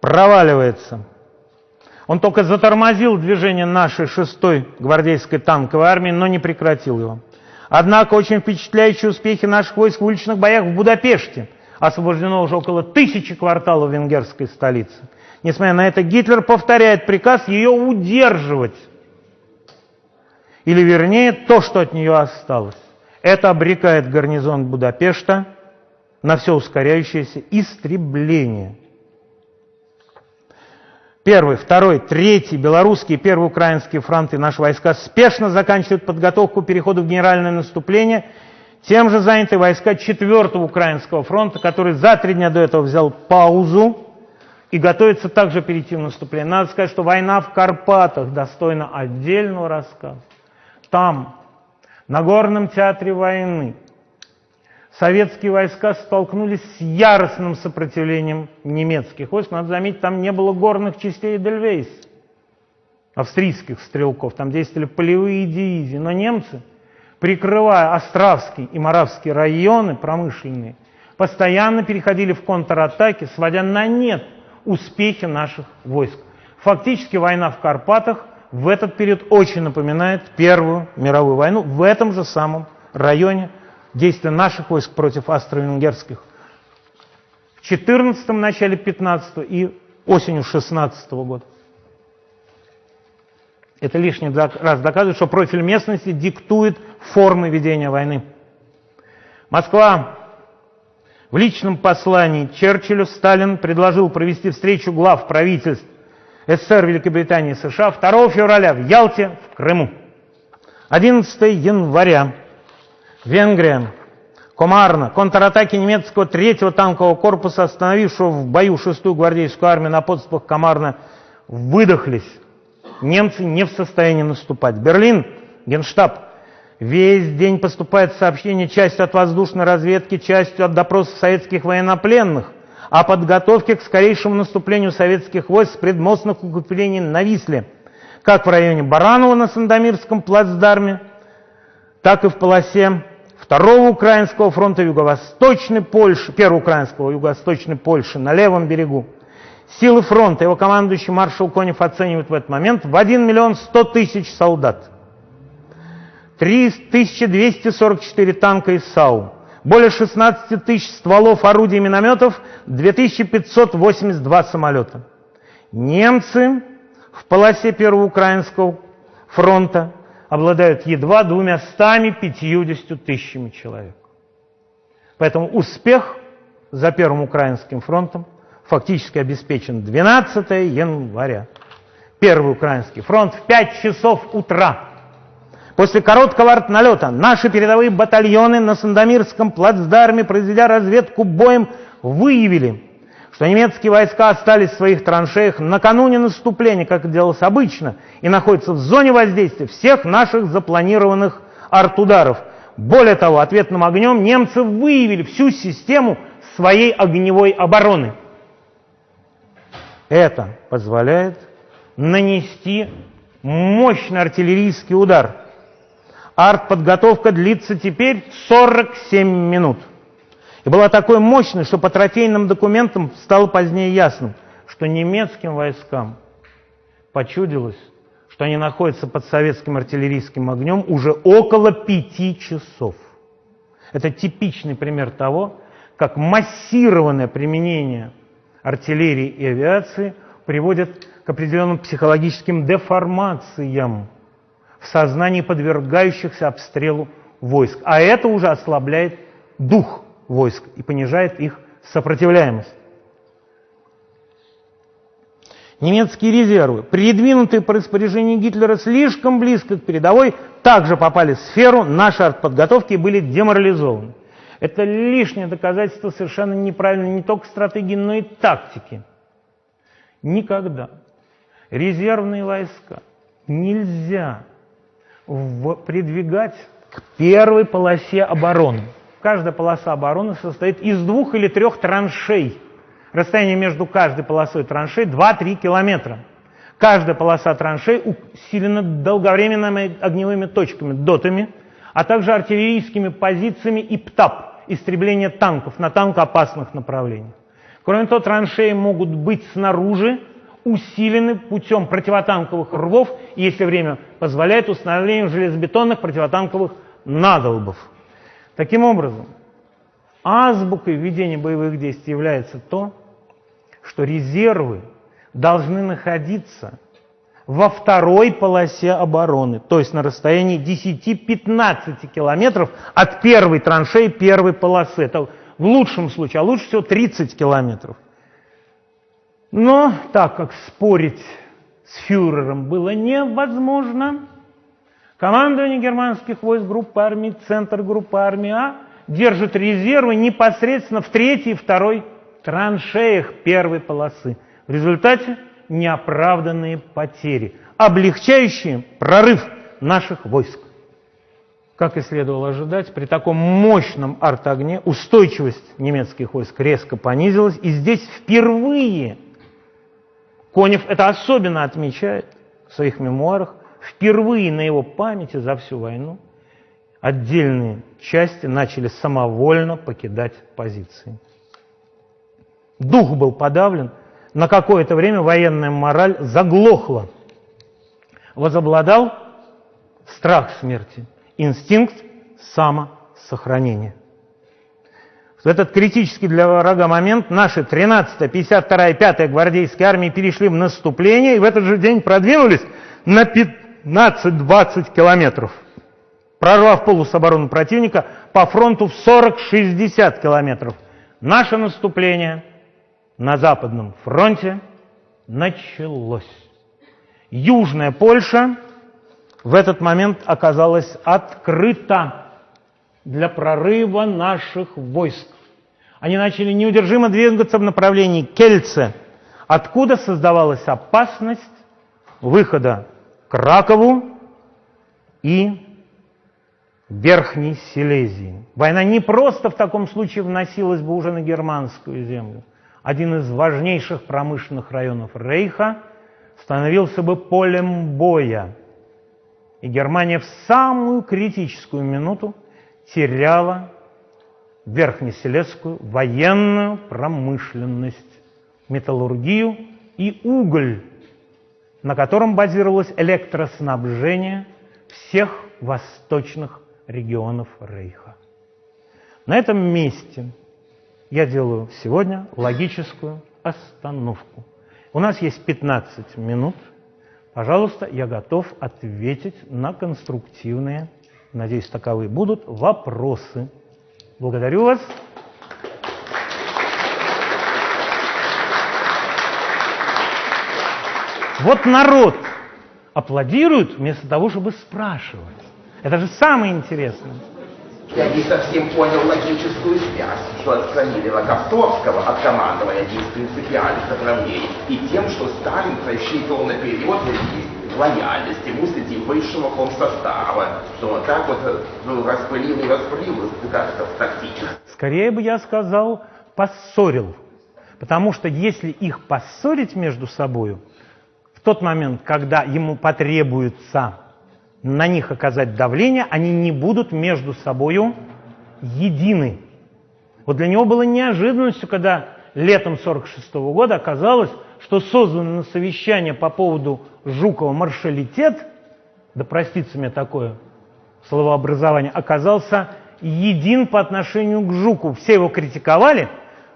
проваливается. Он только затормозил движение нашей шестой гвардейской танковой армии, но не прекратил его. Однако очень впечатляющие успехи наших войск в уличных боях в Будапеште. Освобождено уже около тысячи кварталов венгерской столицы. Несмотря на это, Гитлер повторяет приказ ее удерживать. Или вернее, то, что от нее осталось. Это обрекает гарнизон Будапешта на все ускоряющееся истребление. Первый, второй, третий белорусский первый украинский фронты наши войска спешно заканчивают подготовку к переходу в генеральное наступление, Тем же заняты войска 4-го Украинского фронта, который за три дня до этого взял паузу и готовится также перейти в наступление. Надо сказать, что война в Карпатах достойна отдельного рассказа. Там, на горном театре войны, советские войска столкнулись с яростным сопротивлением немецких войск. Надо заметить, там не было горных частей Эдельвейс, австрийских стрелков. Там действовали полевые дивизии. Но немцы – прикрывая Островский и Моравский районы промышленные, постоянно переходили в контратаки, сводя на нет успехи наших войск. Фактически война в Карпатах в этот период очень напоминает Первую мировую войну в этом же самом районе действия наших войск против австро-венгерских. В 14 начале 15 и осенью 16 года. Это лишний раз доказывает, что профиль местности диктует формы ведения войны. Москва. В личном послании Черчиллю Сталин предложил провести встречу глав правительств СССР, Великобритании и США 2 февраля в Ялте, в Крыму. 11 января. Венгрия. Комарна. Контратаки немецкого третьего танкового корпуса, остановившего в бою 6-ю гвардейскую армию на подступах Комарна, выдохлись немцы не в состоянии наступать. Берлин, Генштаб. Весь день поступает сообщение частью от воздушной разведки, частью от допросов советских военнопленных о подготовке к скорейшему наступлению советских войск с предмостных укреплений на Висле, как в районе Баранова на Сандомирском плацдарме, так и в полосе Второго Украинского фронта Юго-Восточной Польши, Первого Украинского Юго-Восточной Польши на левом берегу. Силы фронта, его командующий маршал Конев оценивает в этот момент в 1 миллион 100 тысяч солдат. 3244 танка из САУ, более 16 тысяч стволов орудий и минометов, 2582 самолета. Немцы в полосе Первого Украинского фронта обладают едва двумя стами пятьюдесятью тысячами человек. Поэтому успех за Первым Украинским фронтом – фактически обеспечен 12 января. Первый украинский фронт в 5 часов утра. После короткого артналета наши передовые батальоны на Сандомирском плацдарме, произведя разведку боем, выявили, что немецкие войска остались в своих траншеях накануне наступления, как это делалось обычно, и находятся в зоне воздействия всех наших запланированных артударов. Более того, ответным огнем немцы выявили всю систему своей огневой обороны – это позволяет нанести мощный артиллерийский удар. Артподготовка длится теперь 47 минут. И была такой мощной, что по трофейным документам стало позднее ясным, что немецким войскам почудилось, что они находятся под советским артиллерийским огнем уже около пяти часов. Это типичный пример того, как массированное применение артиллерии и авиации приводят к определенным психологическим деформациям в сознании подвергающихся обстрелу войск. А это уже ослабляет дух войск и понижает их сопротивляемость. Немецкие резервы, придвинутые по распоряжению Гитлера слишком близко к передовой, также попали в сферу нашей артподготовки и были деморализованы. Это лишнее доказательство совершенно неправильной не только стратегии, но и тактики. Никогда резервные войска нельзя придвигать к первой полосе обороны. Каждая полоса обороны состоит из двух или трех траншей. Расстояние между каждой полосой траншей 2-3 километра. Каждая полоса траншей усилена долговременными огневыми точками, дотами, а также артиллерийскими позициями и ПТАП истребления танков на танкоопасных направлениях. Кроме того, траншеи могут быть снаружи усилены путем противотанковых рвов если время позволяет, установлением железобетонных противотанковых надолбов. Таким образом, азбукой ведения боевых действий является то, что резервы должны находиться во второй полосе обороны, то есть на расстоянии 10-15 километров от первой траншеи первой полосы. Это в лучшем случае, а лучше всего 30 километров. Но так как спорить с фюрером было невозможно, Командование германских войск группы армий, центр группы армии А держит резервы непосредственно в третьей и второй траншеях первой полосы. В результате неоправданные потери, облегчающие прорыв наших войск. Как и следовало ожидать, при таком мощном артогне устойчивость немецких войск резко понизилась, и здесь впервые, Конев это особенно отмечает в своих мемуарах, впервые на его памяти за всю войну отдельные части начали самовольно покидать позиции. Дух был подавлен, на какое-то время военная мораль заглохла. Возобладал страх смерти – инстинкт самосохранения. В этот критический для врага момент наши 13-я, 52-я и 5-я гвардейские армии перешли в наступление и в этот же день продвинулись на 15-20 километров, прорвав полус обороны противника по фронту в 40-60 километров. Наше наступление на Западном фронте началось. Южная Польша в этот момент оказалась открыта для прорыва наших войск. Они начали неудержимо двигаться в направлении Кельце, откуда создавалась опасность выхода к Ракову и Верхней Силезии. Война не просто в таком случае вносилась бы уже на германскую землю. Один из важнейших промышленных районов Рейха становился бы полем боя – и Германия в самую критическую минуту теряла верхнеселецкую военную промышленность, металлургию и уголь, на котором базировалось электроснабжение всех восточных регионов Рейха. На этом месте я делаю сегодня логическую остановку. У нас есть 15 минут – Пожалуйста, я готов ответить на конструктивные, надеюсь, таковые будут, вопросы. Благодарю вас. Вот народ аплодирует вместо того, чтобы спрашивать. Это же самое интересное. Я не совсем понял логическую связь, что отстранили Рокоссовского от командования из принципиальных направлений, и тем, что Сталин рассчитывал наперед лояльность ему среди высшего комсостава, что он так вот ну, распылил и распылил как-то тактически. Скорее бы я сказал, поссорил. Потому что если их поссорить между собой, в тот момент, когда ему потребуется на них оказать давление, они не будут между собой едины. Вот для него было неожиданностью, когда летом 1946 года оказалось, что созданное на совещание по поводу Жукова маршалитет, да простится мне такое словообразование, оказался един по отношению к Жуку. Все его критиковали,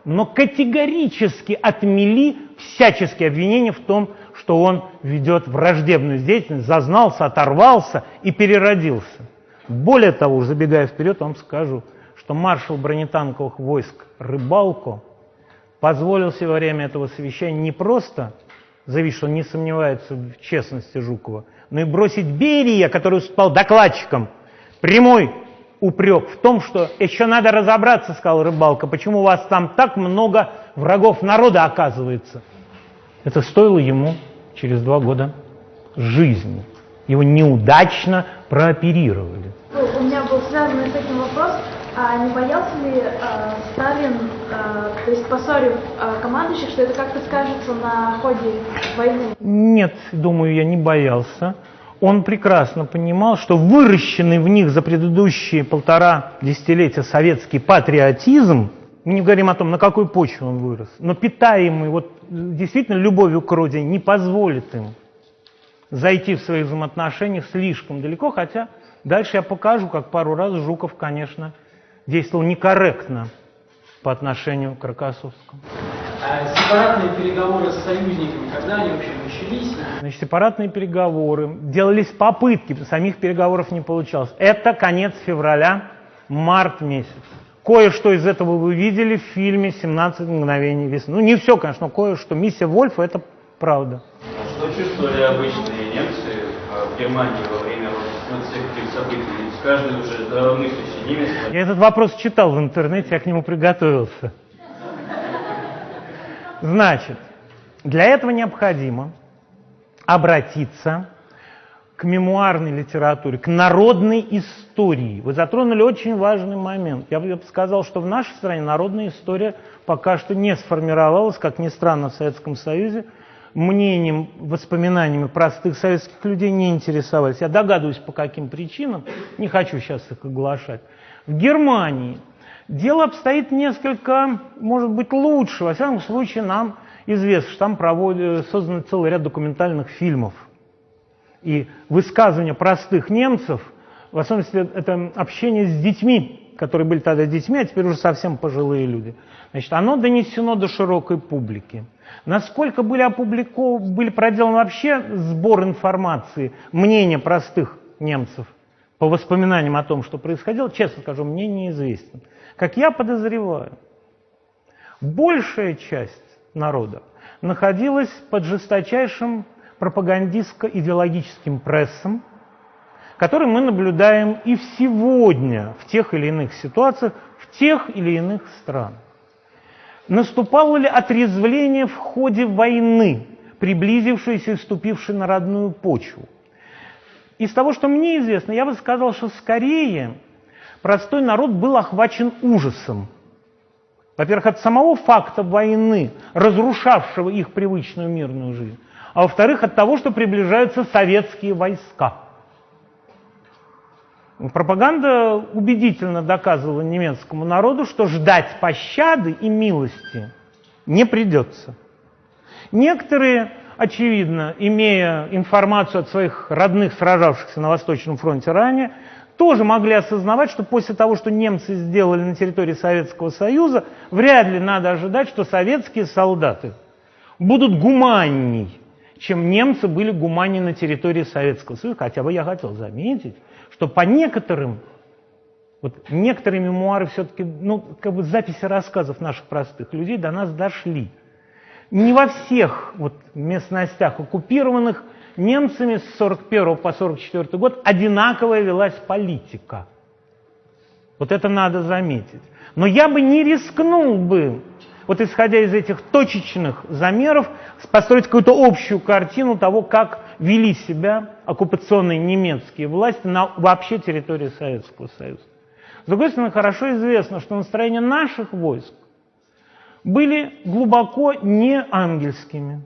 но категорически отмели всяческие обвинения в том, что он ведет враждебную деятельность, зазнался, оторвался и переродился. Более того, забегая вперед, вам скажу, что маршал бронетанковых войск Рыбалко позволил себе во время этого совещания не просто заявить, что он не сомневается в честности Жукова, но и бросить Берия, который стал докладчиком, прямой упрек в том, что еще надо разобраться, сказал Рыбалка, почему у вас там так много врагов народа оказывается. Это стоило ему через два года жизни. Его неудачно прооперировали. Ну, у меня был связан с этим вопрос, а не боялся ли а, Сталин, а, то есть поссорив а, командующих, что это как-то скажется на ходе войны? Нет, думаю, я не боялся. Он прекрасно понимал, что выращенный в них за предыдущие полтора десятилетия советский патриотизм – мы не говорим о том, на какой почве он вырос, но питаемый вот действительно любовью к родине не позволит им зайти в своих взаимоотношениях слишком далеко, хотя дальше я покажу, как пару раз Жуков, конечно, действовал некорректно по отношению к Рокоссовскому. А сепаратные переговоры с союзниками, когда они вообще начались? Значит, сепаратные переговоры, делались попытки, самих переговоров не получалось. Это конец февраля, март месяц. Кое-что из этого вы видели в фильме «17 мгновений весны». Ну, не все, конечно, но кое-что. Миссия Вольфа – это правда. Что чувствовали обычные немцы в Германии во время от всех этих событий? Ведь каждый уже здравомыслящий немец... Я этот вопрос читал в интернете, я к нему приготовился. Значит, для этого необходимо обратиться к мемуарной литературе, к народной истории. Вы затронули очень важный момент. Я бы сказал, что в нашей стране народная история пока что не сформировалась, как ни странно, в Советском Союзе. Мнением, воспоминаниями простых советских людей не интересовались. Я догадываюсь, по каким причинам, не хочу сейчас их оглашать. В Германии дело обстоит несколько, может быть, лучше. Во всяком случае, нам известно, что там проводят, создан целый ряд документальных фильмов – и высказывания простых немцев, в особенности это общение с детьми, которые были тогда детьми, а теперь уже совсем пожилые люди, значит, оно донесено до широкой публики. Насколько были опубликованы, были проделаны вообще сбор информации, мнения простых немцев по воспоминаниям о том, что происходило, честно скажу, мне неизвестно. Как я подозреваю, большая часть народа находилась под жесточайшим пропагандистско-идеологическим прессом, который мы наблюдаем и сегодня в тех или иных ситуациях, в тех или иных странах. Наступало ли отрезвление в ходе войны, приблизившейся и вступившей на родную почву? Из того, что мне известно, я бы сказал, что скорее простой народ был охвачен ужасом. Во-первых, от самого факта войны, разрушавшего их привычную мирную жизнь а во-вторых, от того, что приближаются советские войска. Пропаганда убедительно доказывала немецкому народу, что ждать пощады и милости не придется. Некоторые, очевидно, имея информацию от своих родных, сражавшихся на Восточном фронте ранее, тоже могли осознавать, что после того, что немцы сделали на территории Советского Союза, вряд ли надо ожидать, что советские солдаты будут гуманней чем немцы были гумани на территории Советского Союза. Хотя бы я хотел заметить, что по некоторым, вот некоторые мемуары все-таки, ну, как бы записи рассказов наших простых людей до нас дошли. Не во всех вот местностях оккупированных немцами с 41 по 44 год одинаковая велась политика. Вот это надо заметить. Но я бы не рискнул бы вот исходя из этих точечных замеров, построить какую-то общую картину того, как вели себя оккупационные немецкие власти на вообще территории Советского Союза. С другой стороны, хорошо известно, что настроения наших войск были глубоко не ангельскими,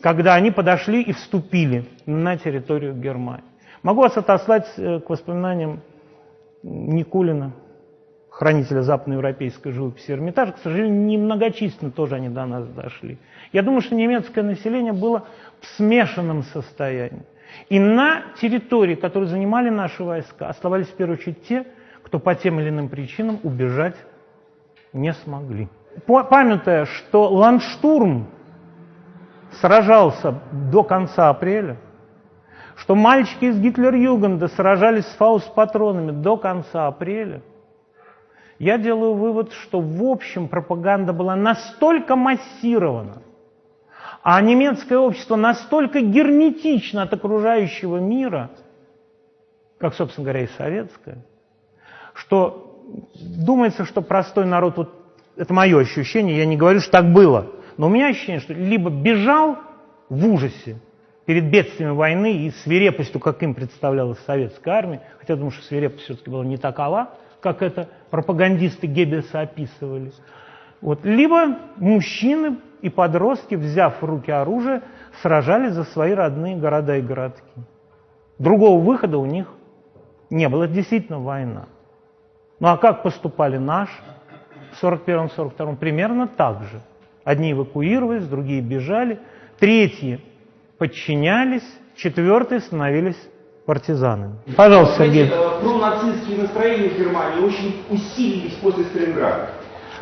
когда они подошли и вступили на территорию Германии. Могу вас отослать э, к воспоминаниям Никулина, хранителя западноевропейской живописи Эрмитажа, к сожалению, немногочисленно тоже они до нас дошли. Я думаю, что немецкое население было в смешанном состоянии. И на территории, которую занимали наши войска, оставались в первую очередь те, кто по тем или иным причинам убежать не смогли. Памятая, что Ландштурм сражался до конца апреля, что мальчики из Гитлер-Югенда сражались с фауст-патронами до конца апреля, я делаю вывод, что в общем пропаганда была настолько массирована, а немецкое общество настолько герметично от окружающего мира, как, собственно говоря, и советское, что думается, что простой народ, вот это мое ощущение, я не говорю, что так было, но у меня ощущение, что либо бежал в ужасе перед бедствиями войны и свирепостью, как им представлялась советская армия, хотя думаю, что свирепость все-таки была не такова, как это пропагандисты Геббельса описывали. Вот. Либо мужчины и подростки, взяв в руки оружие, сражались за свои родные города и городки. Другого выхода у них не было. Это действительно война. Ну а как поступали наши в 41-42? Примерно так же. Одни эвакуировались, другие бежали, третьи подчинялись, четвертые становились партизанами. Пожалуйста, Сергей. Э, пронацистские настроения в Германии очень усилились после Сталинграда.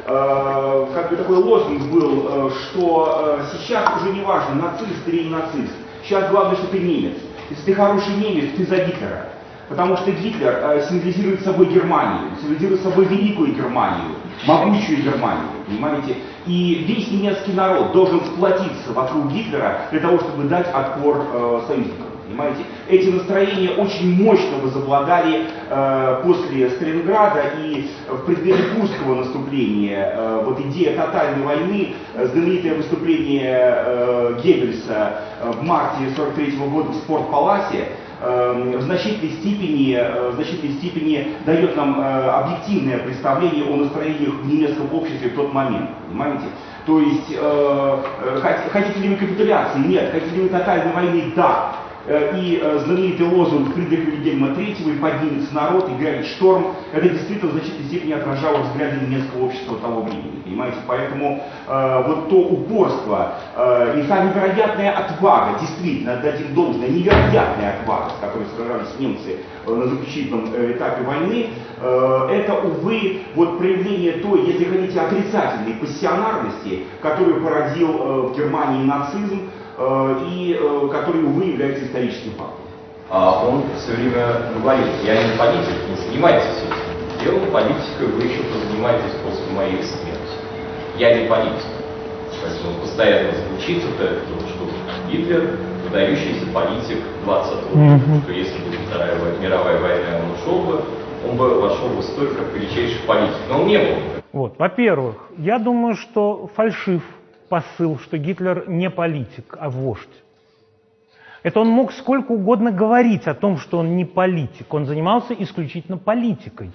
Э, как бы такой лозунг был, э, что сейчас уже не важно, нацист или не нацист. Сейчас главное, что ты немец. Если ты хороший немец, ты за Гитлера. Потому что Гитлер символизирует собой Германию, символизирует собой великую Германию, могучую Германию, понимаете? И весь немецкий народ должен сплотиться вокруг Гитлера для того, чтобы дать отпор союзникам. Понимаете? Эти настроения очень мощно возобладали э, после Сталинграда и в преддверии Курского наступления. Э, вот идея тотальной войны, э, знаменитое выступление э, Геббельса э, в марте 43 года в Спортпаласе, э, в значительной степени, в значительной степени дает нам объективное представление о настроениях в немецком обществе в тот момент. Понимаете? То есть, э, хотите ли вы капитуляции? Нет. Хотите ли вы тотальной войны? Да. Э, и э, знаменитый лозунг Фридриха Вильгельма III «И поднимется народ, и грянет шторм» это действительно в значительной степени отражало взгляды немецкого общества того времени, понимаете? Поэтому э, вот то упорство э, и та невероятная отвага, действительно, отдадим должное, невероятная отвага, с которой сражались немцы э, на заключительном э, этапе войны, э, это, увы, вот проявление той, если хотите, отрицательной пассионарности, которую породил э, в Германии нацизм, и э, который, увы, является историческим фактом. А он все время говорит, я не политик, не занимайтесь этим делом, политикой вы еще позанимаетесь после моей смерти. Я не политик. Поэтому он постоянно звучит вот это, что Гитлер выдающийся политик 20 века, mm-hmm. что если бы Вторая мировая война он ушел бы, он бы вошел в историю как величайший политик. Но он не был. Вот, во-первых, я думаю, что фальшив посыл, что Гитлер не политик, а вождь. Это он мог сколько угодно говорить о том, что он не политик. Он занимался исключительно политикой.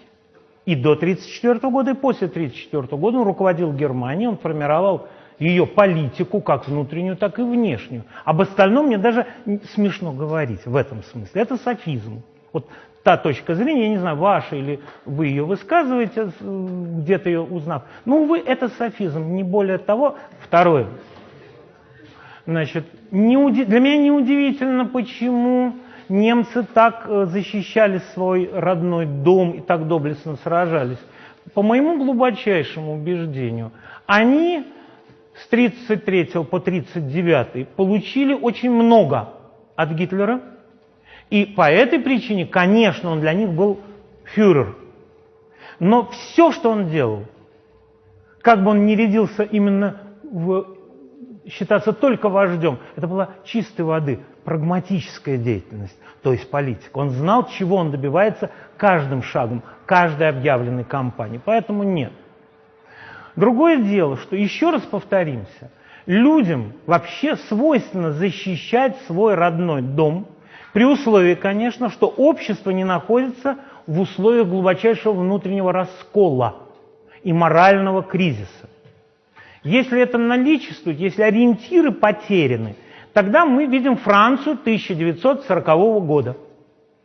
И до 1934 года, и после 1934 года он руководил Германией, он формировал ее политику, как внутреннюю, так и внешнюю. Об остальном мне даже смешно говорить в этом смысле. Это софизм. Вот та точка зрения, я не знаю, ваша или вы ее высказываете, где-то ее узнав. Ну, вы, это софизм, не более того. Второе. Значит, не уди... для меня неудивительно, почему немцы так э, защищали свой родной дом и так доблестно сражались. По моему глубочайшему убеждению, они с 33 по 39 получили очень много от Гитлера – и по этой причине, конечно, он для них был фюрер. Но все, что он делал, как бы он ни рядился именно в считаться только вождем, это была чистой воды прагматическая деятельность, то есть политика. Он знал, чего он добивается каждым шагом, каждой объявленной кампании. Поэтому нет. Другое дело, что еще раз повторимся, людям вообще свойственно защищать свой родной дом – при условии, конечно, что общество не находится в условиях глубочайшего внутреннего раскола и морального кризиса. Если это наличествует, если ориентиры потеряны, тогда мы видим Францию 1940 года,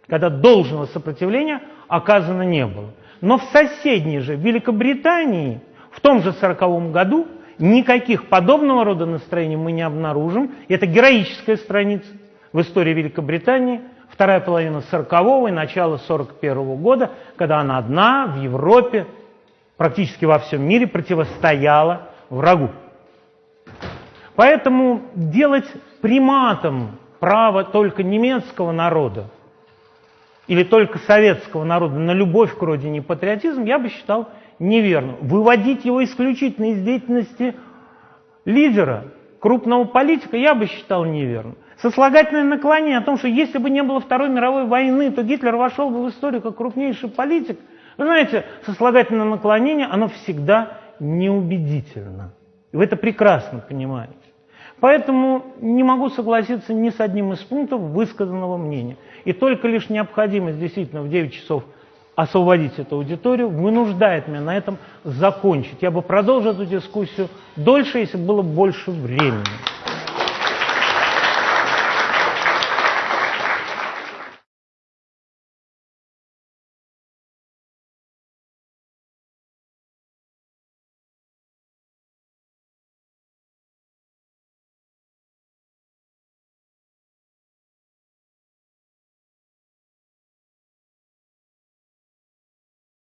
когда должного сопротивления оказано не было. Но в соседней же Великобритании в том же 1940 году никаких подобного рода настроений мы не обнаружим. Это героическая страница в истории Великобритании, вторая половина 40-го и начало 41-го года, когда она одна в Европе, практически во всем мире противостояла врагу. Поэтому делать приматом право только немецкого народа или только советского народа на любовь к родине и патриотизм я бы считал неверным. Выводить его исключительно из деятельности лидера, крупного политика я бы считал неверным сослагательное наклонение о том, что если бы не было Второй мировой войны, то Гитлер вошел бы в историю как крупнейший политик. Вы знаете, сослагательное наклонение, оно всегда неубедительно. И вы это прекрасно понимаете. Поэтому не могу согласиться ни с одним из пунктов высказанного мнения. И только лишь необходимость действительно в 9 часов освободить эту аудиторию вынуждает меня на этом закончить. Я бы продолжил эту дискуссию дольше, если было больше времени.